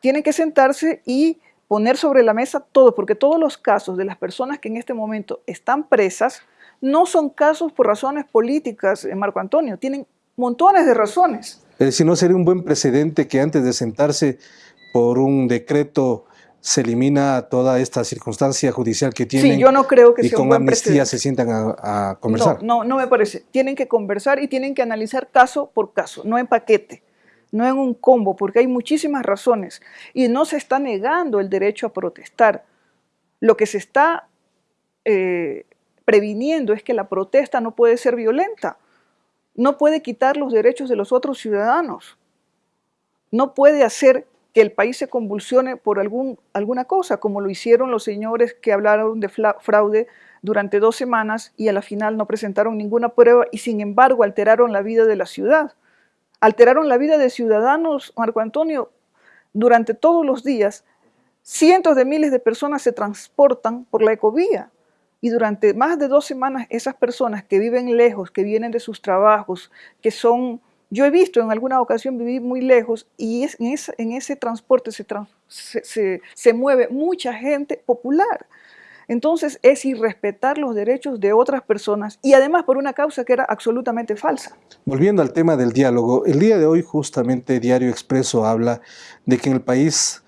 Tienen que sentarse y poner sobre la mesa todo, porque todos los casos de las personas que en este momento están presas no son casos por razones políticas, eh, Marco Antonio, tienen montones de razones. Es decir, no sería un buen precedente que antes de sentarse por un decreto se elimina toda esta circunstancia judicial que tienen. Sí, yo no creo que y con amnistía se sientan a, conversar. No, no, no me parece. Tienen que conversar y tienen que analizar caso por caso, no en paquete, no en un combo, porque hay muchísimas razones y no se está negando el derecho a protestar. Lo que se está eh, previniendo es que la protesta no puede ser violenta, no puede quitar los derechos de los otros ciudadanos, no puede hacer que el país se convulsione por alguna cosa, como lo hicieron los señores que hablaron de fraude durante dos semanas y a la final no presentaron ninguna prueba y sin embargo alteraron la vida de la ciudad. Alteraron la vida de ciudadanos, Marco Antonio, durante todos los días. Cientos de miles de personas se transportan por la ecovía y durante más de dos semanas esas personas que viven lejos, que vienen de sus trabajos, que son yo he visto en alguna ocasión vivir muy lejos y en, ese, transporte se, mueve mucha gente popular. entonces es irrespetar los derechos de otras personas y además por una causa que era absolutamente falsa. Volviendo al tema del diálogo, el día de hoy justamente Diario Expreso habla de que en el país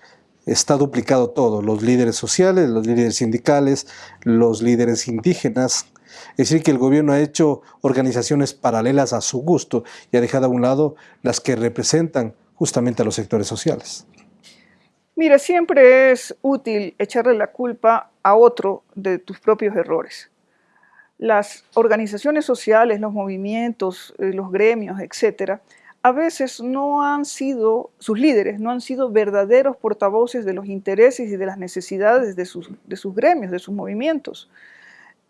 está duplicado todo, los líderes sociales, los líderes sindicales, los líderes indígenas, es decir, que el gobierno ha hecho organizaciones paralelas a su gusto y ha dejado a un lado las que representan justamente a los sectores sociales. Mira, siempre es útil echarle la culpa a otro de tus propios errores. Las organizaciones sociales, los movimientos, eh, los gremios, etcétera, a veces no han sido, sus líderes no han sido verdaderos portavoces de los intereses y de las necesidades de sus, de sus gremios, de sus movimientos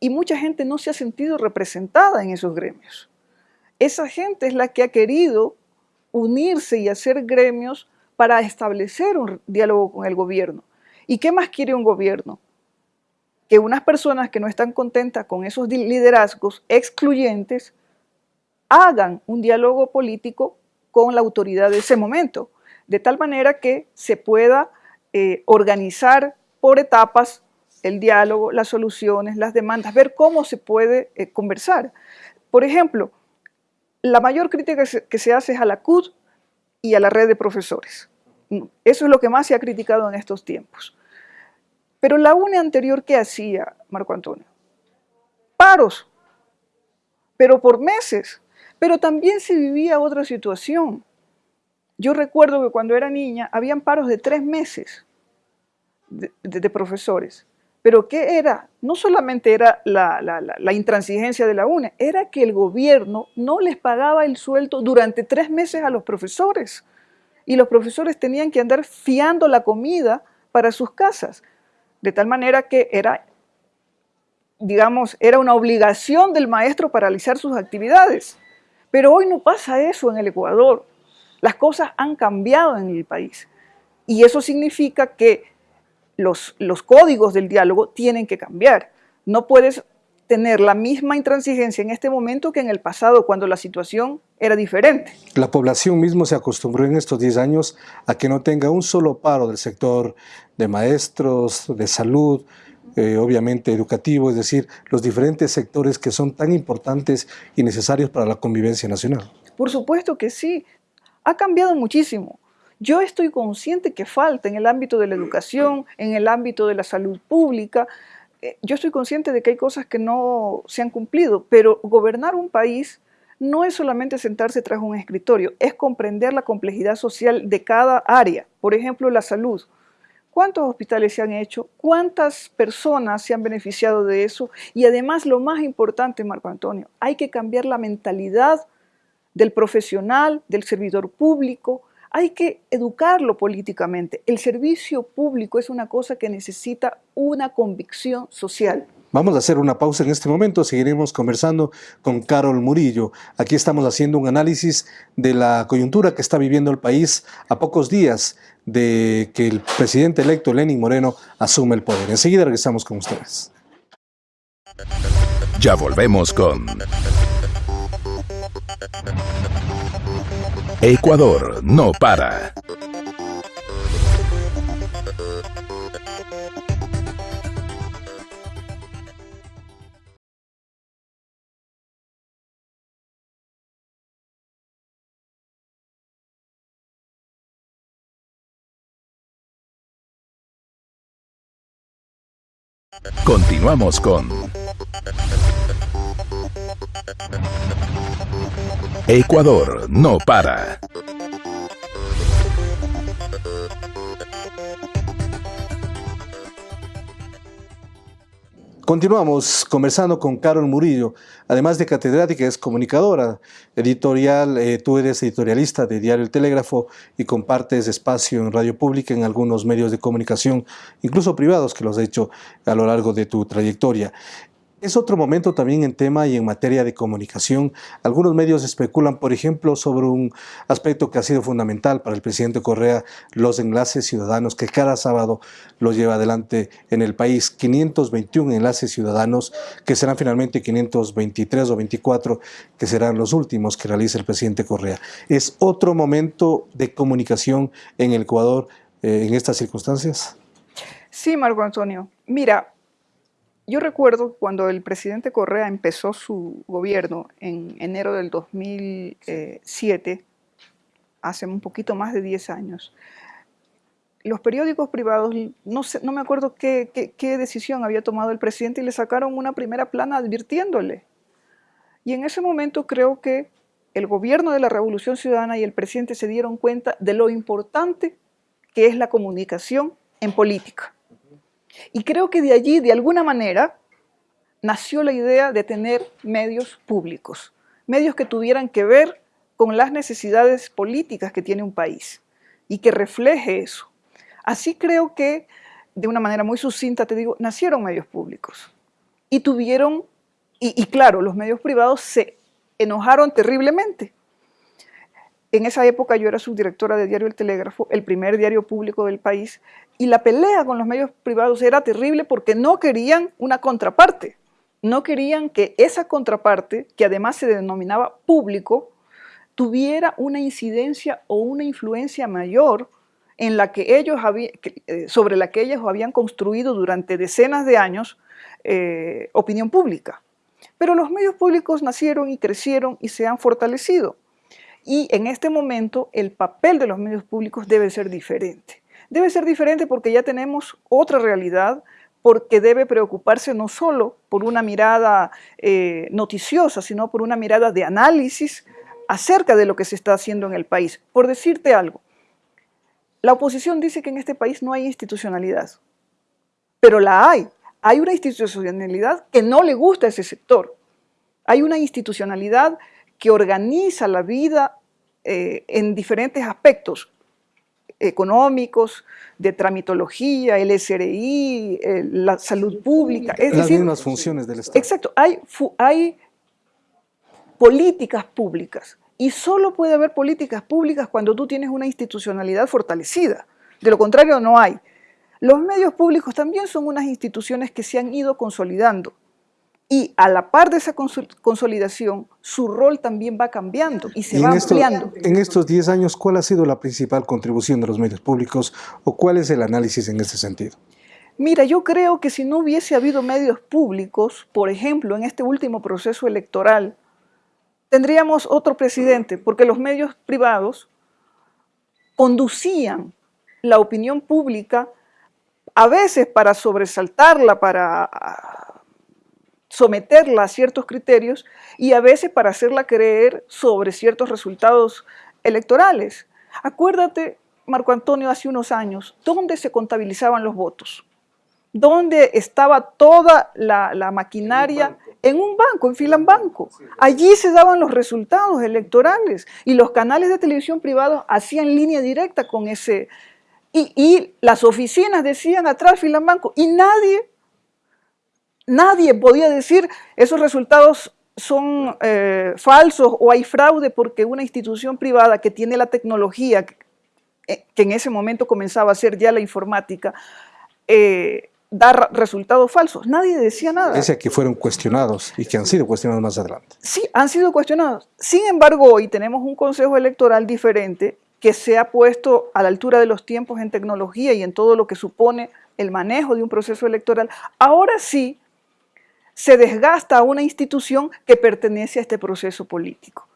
y mucha gente no se ha sentido representada en esos gremios. Esa gente es la que ha querido unirse y hacer gremios para establecer un diálogo con el gobierno. ¿Y qué más quiere un gobierno? Que unas personas que no están contentas con esos liderazgos excluyentes hagan un diálogo político con la autoridad de ese momento, de tal manera que se pueda eh, organizar por etapas el diálogo, las soluciones, las demandas, ver cómo se puede eh, conversar. Por ejemplo, la mayor crítica que se, hace es a la CUD y a la red de profesores. Eso es lo que más se ha criticado en estos tiempos. Pero la UNE anterior, ¿qué hacía, Marco Antonio? Paros, pero por meses. Pero también se vivía otra situación. Yo recuerdo que cuando era niña habían paros de tres meses de profesores. Pero ¿qué era? No solamente era la, intransigencia de la UNE, era que el gobierno no les pagaba el sueldo durante tres meses a los profesores. Y los profesores tenían que andar fiando la comida para sus casas. De tal manera que era, digamos, era una obligación del maestro paralizar sus actividades. Pero hoy no pasa eso en el Ecuador. Las cosas han cambiado en el país. Y eso significa que los, códigos del diálogo tienen que cambiar. No puedes tener la misma intransigencia en este momento que en el pasado, cuando la situación era diferente. La población mismo se acostumbró en estos 10 años a que no tenga un solo paro del sector de maestros, de salud, eh, obviamente educativo, es decir, los diferentes sectores que son tan importantes y necesarios para la convivencia nacional. Por supuesto que sí, ha cambiado muchísimo. Yo estoy consciente que falta en el ámbito de la educación, en el ámbito de la salud pública. Eh, yo estoy consciente de que hay cosas que no se han cumplido, pero gobernar un país no es solamente sentarse tras un escritorio, es comprender la complejidad social de cada área. Por ejemplo, la salud. ¿Cuántos hospitales se han hecho? ¿Cuántas personas se han beneficiado de eso? Y además, lo más importante, Marco Antonio, hay que cambiar la mentalidad del profesional, del servidor público, hay que educarlo políticamente. El servicio público es una cosa que necesita una convicción social. Vamos a hacer una pausa en este momento, seguiremos conversando con Carol Murillo. Aquí estamos haciendo un análisis de la coyuntura que está viviendo el país a pocos días de que el presidente electo Lenin Moreno asume el poder. Enseguida regresamos con ustedes. Ya volvemos con Ecuador no para. Continuamos con Ecuador no para. Continuamos conversando con Carol Murillo, además de catedrática, es comunicadora editorial, eh, tú eres editorialista de Diario El Telégrafo y compartes espacio en radio pública en algunos medios de comunicación, incluso privados que los has hecho a lo largo de tu trayectoria. Es otro momento también en tema y en materia de comunicación. Algunos medios especulan, por ejemplo, sobre un aspecto que ha sido fundamental para el presidente Correa, los enlaces ciudadanos que cada sábado los lleva adelante en el país. 521 enlaces ciudadanos que serán finalmente 523 o 24 que serán los últimos que realice el presidente Correa. Es otro momento de comunicación en el Ecuador eh, en estas circunstancias. Sí, Marco Antonio. Mira, yo recuerdo cuando el presidente Correa empezó su gobierno en enero del 2007, hace un poquito más de 10 años, los periódicos privados, no, sé, no me acuerdo qué, qué, decisión había tomado el presidente y le sacaron una primera plana advirtiéndole. Y en ese momento creo que el gobierno de la Revolución Ciudadana y el presidente se dieron cuenta de lo importante que es la comunicación en política. Y creo que de allí, de alguna manera, nació la idea de tener medios públicos, medios que tuvieran que ver con las necesidades políticas que tiene un país y que refleje eso. Así creo que, de una manera muy sucinta, te digo, nacieron medios públicos y tuvieron, y, claro, los medios privados se enojaron terriblemente. En esa época yo era subdirectora de Diario El Telégrafo, el primer diario público del país, y la pelea con los medios privados era terrible porque no querían una contraparte. No querían que esa contraparte, que además se denominaba público, tuviera una incidencia o una influencia mayor en la que ellos eh, sobre la que ellos habían construido durante decenas de años eh, opinión pública. Pero los medios públicos nacieron y crecieron y se han fortalecido. Y en este momento el papel de los medios públicos debe ser diferente. Debe ser diferente porque ya tenemos otra realidad, porque debe preocuparse no solo por una mirada eh, noticiosa, sino por una mirada de análisis acerca de lo que se está haciendo en el país. Por decirte algo, la oposición dice que en este país no hay institucionalidad, pero la hay. Hay una institucionalidad que no le gusta a ese sector. Hay una institucionalidad que organiza la vida eh, en diferentes aspectos económicos, de tramitología, el SRI, la salud pública. Es Las mismas funciones del Estado. Exacto. Hay, hay políticas públicas y solo puede haber políticas públicas cuando tú tienes una institucionalidad fortalecida. De lo contrario, no hay. Los medios públicos también son unas instituciones que se han ido consolidando. Y a la par de esa consolidación, su rol también va cambiando y se va ampliando. en estos 10 años, ¿cuál ha sido la principal contribución de los medios públicos o cuál es el análisis en este sentido? Mira, yo creo que si no hubiese habido medios públicos, por ejemplo, en este último proceso electoral, tendríamos otro presidente, porque los medios privados conducían la opinión pública a veces para sobresaltarla, para someterla a ciertos criterios y a veces para hacerla creer sobre ciertos resultados electorales. Acuérdate, Marco Antonio, hace unos años, ¿dónde se contabilizaban los votos? ¿Dónde estaba toda la, la maquinaria en un banco, en Filambanco. Allí se daban los resultados electorales y los canales de televisión privados hacían línea directa con ese... Y, las oficinas decían atrás Filambanco y nadie, nadie podía decir esos resultados son eh, falsos o hay fraude porque una institución privada que tiene la tecnología, que, eh, en ese momento comenzaba a ser ya la informática, eh, dar resultados falsos. Nadie decía nada. Pese que fueron cuestionados y que han sido cuestionados más adelante. Sí, han sido cuestionados. Sin embargo, hoy tenemos un consejo electoral diferente que se ha puesto a la altura de los tiempos en tecnología y en todo lo que supone el manejo de un proceso electoral. Ahora sí se desgasta una institución que pertenece a este proceso político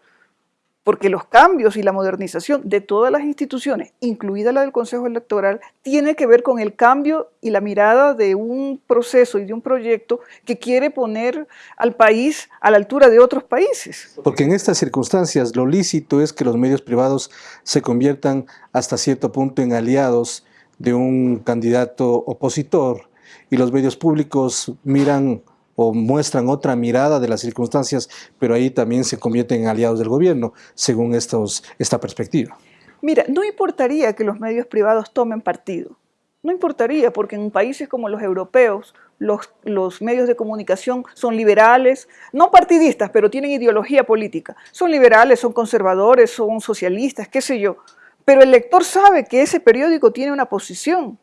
porque los cambios y la modernización de todas las instituciones, incluida la del Consejo Electoral, tiene que ver con el cambio y la mirada de un proceso y de un proyecto que quiere poner al país a la altura de otros países. Porque en estas circunstancias lo lícito es que los medios privados se conviertan hasta cierto punto en aliados de un candidato opositor y los medios públicos miran o muestran otra mirada de las circunstancias, pero ahí también se convierten en aliados del gobierno, según esta perspectiva. Mira, no importaría que los medios privados tomen partido. No importaría, porque en países como los europeos, los, los, medios de comunicación son liberales, no partidistas, pero tienen ideología política. Son liberales, son conservadores, son socialistas, qué sé yo. Pero el lector sabe que ese periódico tiene una posición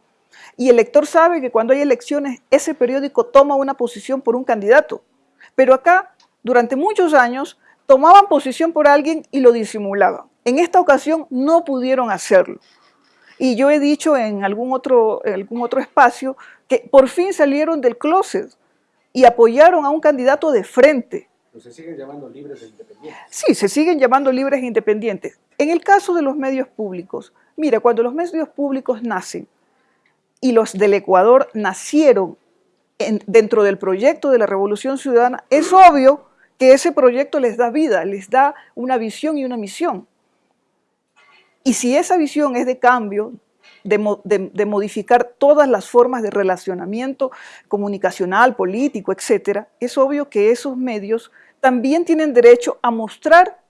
y el lector sabe que cuando hay elecciones, ese periódico toma una posición por un candidato. Pero acá, durante muchos años, tomaban posición por alguien y lo disimulaban. En esta ocasión no pudieron hacerlo. Y yo he dicho en algún otro, en algún otro espacio que por fin salieron del closet, y apoyaron a un candidato de frente. se siguen llamando libres e independientes. Sí, se siguen llamando libres e independientes. En el caso de los medios públicos, mira, cuando los medios públicos nacen y los del Ecuador nacieron dentro del proyecto de la Revolución Ciudadana, es obvio que ese proyecto les da vida, les da una visión y una misión. Y si esa visión es de cambio, de, modificar todas las formas de relacionamiento comunicacional, político, etc., es obvio que esos medios también tienen derecho a mostrar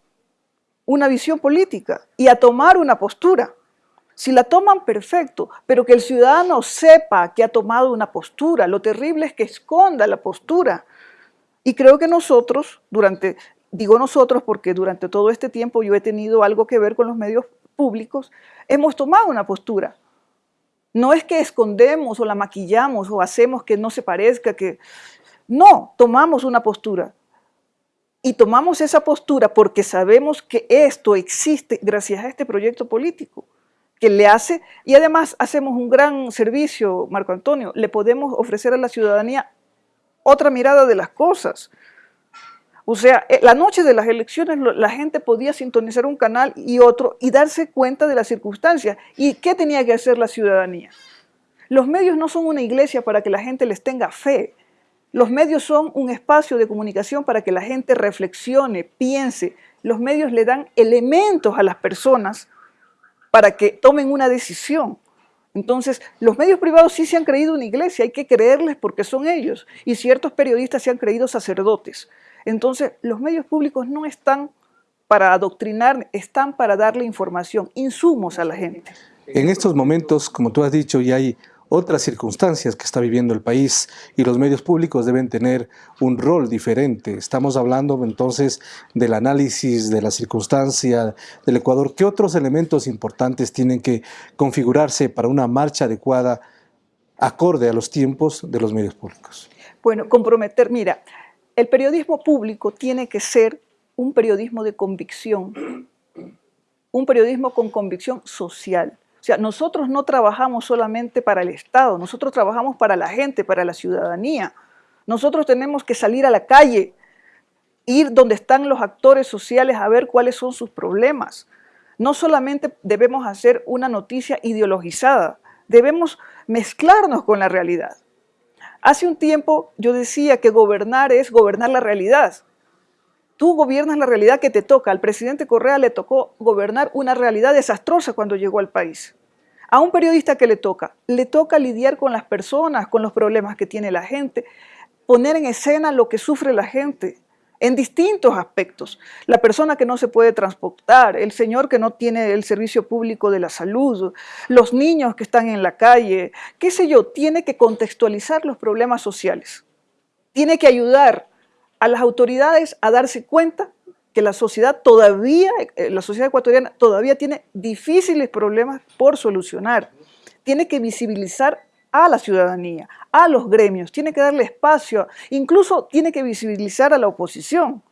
una visión política y a tomar una postura. Si la toman, perfecto, pero que el ciudadano sepa que ha tomado una postura. Lo terrible es que esconda la postura. Y creo que nosotros, durante, digo nosotros porque durante todo este tiempo yo he tenido algo que ver con los medios públicos, hemos tomado una postura. No es que escondemos o la maquillamos o hacemos que no se parezca, que... No, tomamos una postura. Y tomamos esa postura porque sabemos que esto existe gracias a este proyecto político que le hace, y además hacemos un gran servicio, Marco Antonio, le podemos ofrecer a la ciudadanía otra mirada de las cosas. O sea, eh, la noche de las elecciones la gente podía sintonizar un canal y otro y darse cuenta de las circunstancias. ¿Y qué tenía que hacer la ciudadanía? Los medios no son una iglesia para que la gente les tenga fe. Los medios son un espacio de comunicación para que la gente reflexione, piense. Los medios le dan elementos a las personas para que tomen una decisión. Entonces, los medios privados sí se han creído una iglesia, hay que creerles porque son ellos. Y ciertos periodistas se han creído sacerdotes. Entonces, los medios públicos no están para adoctrinar, están para darle información, insumos a la gente. En estos momentos, como tú has dicho, ya hay otras circunstancias que está viviendo el país y los medios públicos deben tener un rol diferente. Estamos hablando entonces del análisis de la circunstancia del Ecuador. ¿Qué otros elementos importantes tienen que configurarse para una marcha adecuada acorde a los tiempos de los medios públicos? Bueno, comprometer, mira, el periodismo público tiene que ser un periodismo de convicción, un periodismo con convicción social sea, nosotros no trabajamos solamente para el Estado, nosotros trabajamos para la gente, para la ciudadanía. Nosotros tenemos que salir a la calle, ir donde están los actores sociales a ver cuáles son sus problemas. No solamente debemos hacer una noticia ideologizada, debemos mezclarnos con la realidad. Hace un tiempo yo decía que gobernar es gobernar la realidad. Tú gobiernas la realidad que te toca. Al presidente Correa le tocó gobernar una realidad desastrosa cuando llegó al país. A un periodista que le toca, le toca lidiar con las personas, con los problemas que tiene la gente, poner en escena lo que sufre la gente en distintos aspectos. La persona que no se puede transportar, el señor que no tiene el servicio público de la salud, los niños que están en la calle, qué sé yo, tiene que contextualizar los problemas sociales. Tiene que ayudar a las autoridades a darse cuenta que la sociedad todavía, eh, la sociedad ecuatoriana todavía tiene difíciles problemas por solucionar. Tiene que visibilizar a la ciudadanía, a los gremios, tiene que darle espacio, incluso tiene que visibilizar a la oposición.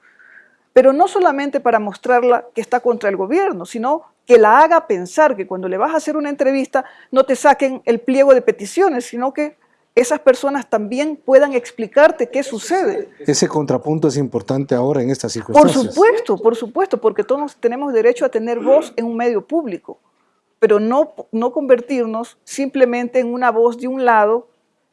Pero no solamente para mostrarla que está contra el gobierno, sino que la haga pensar que cuando le vas a hacer una entrevista no te saquen el pliego de peticiones, sino que esas personas también puedan explicarte qué sucede. Ese contrapunto es importante ahora en estas circunstancias. Por supuesto, por supuesto, porque todos tenemos derecho a tener voz en un medio público, pero no, no convertirnos simplemente en una voz de un lado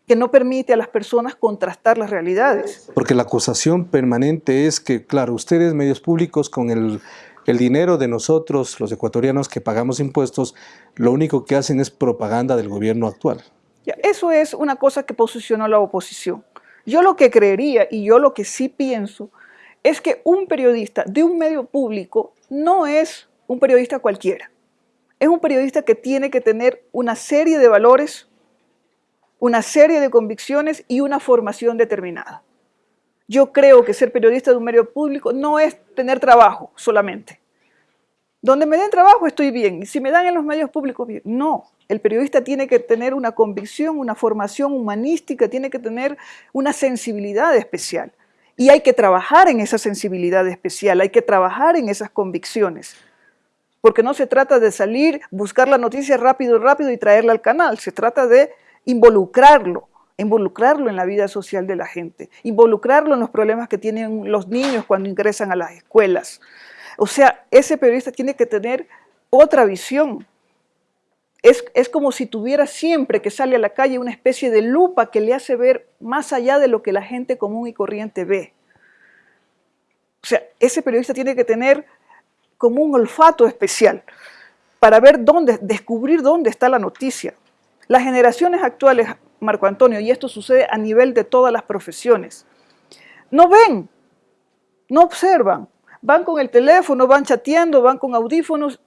que no permite a las personas contrastar las realidades. Porque la acusación permanente es que, claro, ustedes, medios públicos, con el, el dinero de nosotros, los ecuatorianos que pagamos impuestos, lo único que hacen es propaganda del gobierno actual. Eso es una cosa que posicionó la oposición. Yo lo que creería y yo lo que sí pienso es que un periodista de un medio público no es un periodista cualquiera. Es un periodista que tiene que tener una serie de valores, una serie de convicciones y una formación determinada. Yo creo que ser periodista de un medio público no es tener trabajo solamente. Donde me den trabajo estoy bien, y si me dan en los medios públicos bien. No, el periodista tiene que tener una convicción, una formación humanística, tiene que tener una sensibilidad especial. Y hay que trabajar en esa sensibilidad especial, hay que trabajar en esas convicciones. Porque no se trata de salir, buscar la noticia rápido, rápido y traerla al canal, se trata de involucrarlo, involucrarlo en la vida social de la gente, involucrarlo en los problemas que tienen los niños cuando ingresan a las escuelas. O sea, ese periodista tiene que tener otra visión. Es, es, como si tuviera siempre que sale a la calle una especie de lupa que le hace ver más allá de lo que la gente común y corriente ve. O sea, ese periodista tiene que tener como un olfato especial para ver dónde, descubrir dónde está la noticia. Las generaciones actuales, Marco Antonio, y esto sucede a nivel de todas las profesiones, no ven, no observan, van con el teléfono, van chateando, van con audífonos,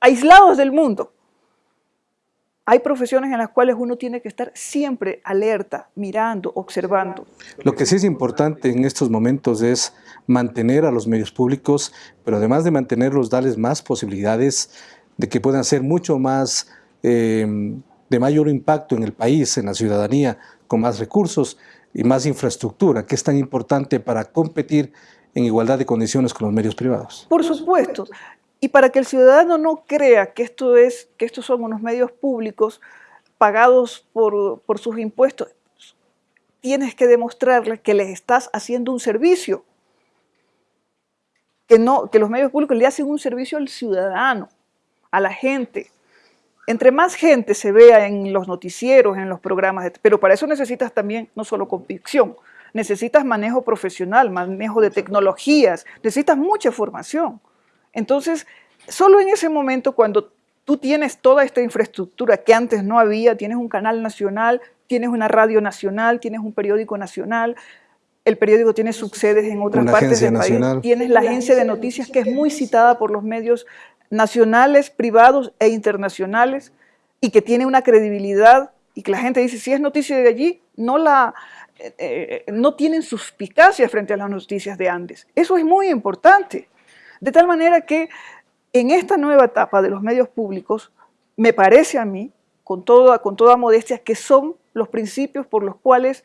aislados del mundo. Hay profesiones en las cuales uno tiene que estar siempre alerta, mirando, observando. Lo que sí es importante en estos momentos es mantener a los medios públicos, pero además de mantenerlos, darles más posibilidades de que puedan ser mucho más eh, de mayor impacto en el país, en la ciudadanía, con más recursos y más infraestructura, que es tan importante para competir en igualdad de condiciones con los medios privados. Por supuesto. Y para que el ciudadano no crea que, esto es, que estos son unos medios públicos pagados por, sus impuestos, tienes que demostrarle que les estás haciendo un servicio. Que, no, que los medios públicos le hacen un servicio al ciudadano, a la gente. Entre más gente se vea en los noticieros, en los programas, pero para eso necesitas también no solo convicción, necesitas manejo profesional, manejo de tecnologías, necesitas mucha formación. Entonces, solo en ese momento cuando tú tienes toda esta infraestructura que antes no había, tienes un canal nacional, tienes una radio nacional, tienes un periódico nacional, el periódico tiene subsedes en otras partes del país, tienes la agencia de noticias que es muy citada por los medios nacionales, privados e internacionales y que tiene una credibilidad y que la gente dice, si es noticia de allí, no, la, eh, no tienen suspicacia frente a las noticias de Andes. Eso es muy importante. De tal manera que en esta nueva etapa de los medios públicos, me parece a mí, con toda, con toda modestia, que son los principios por los cuales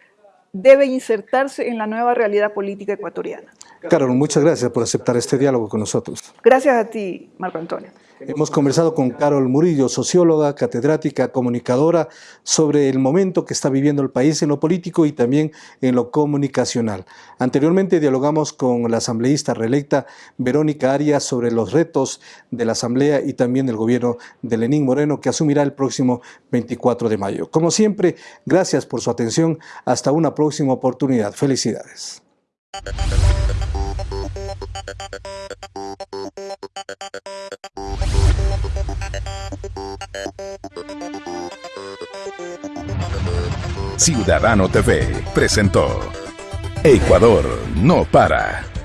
debe insertarse en la nueva realidad política ecuatoriana. Carol, muchas gracias por aceptar este diálogo con nosotros. Gracias a ti, Marco Antonio. Hemos conversado con Carol Murillo, socióloga, catedrática, comunicadora, sobre el momento que está viviendo el país en lo político y también en lo comunicacional. Anteriormente dialogamos con la asambleísta reelecta Verónica Arias sobre los retos de la asamblea y también del gobierno de Lenín Moreno que asumirá el próximo 24 de mayo. Como siempre, gracias por su atención. Hasta una próxima oportunidad. Felicidades. Ciudadano TV presentó Ecuador no para.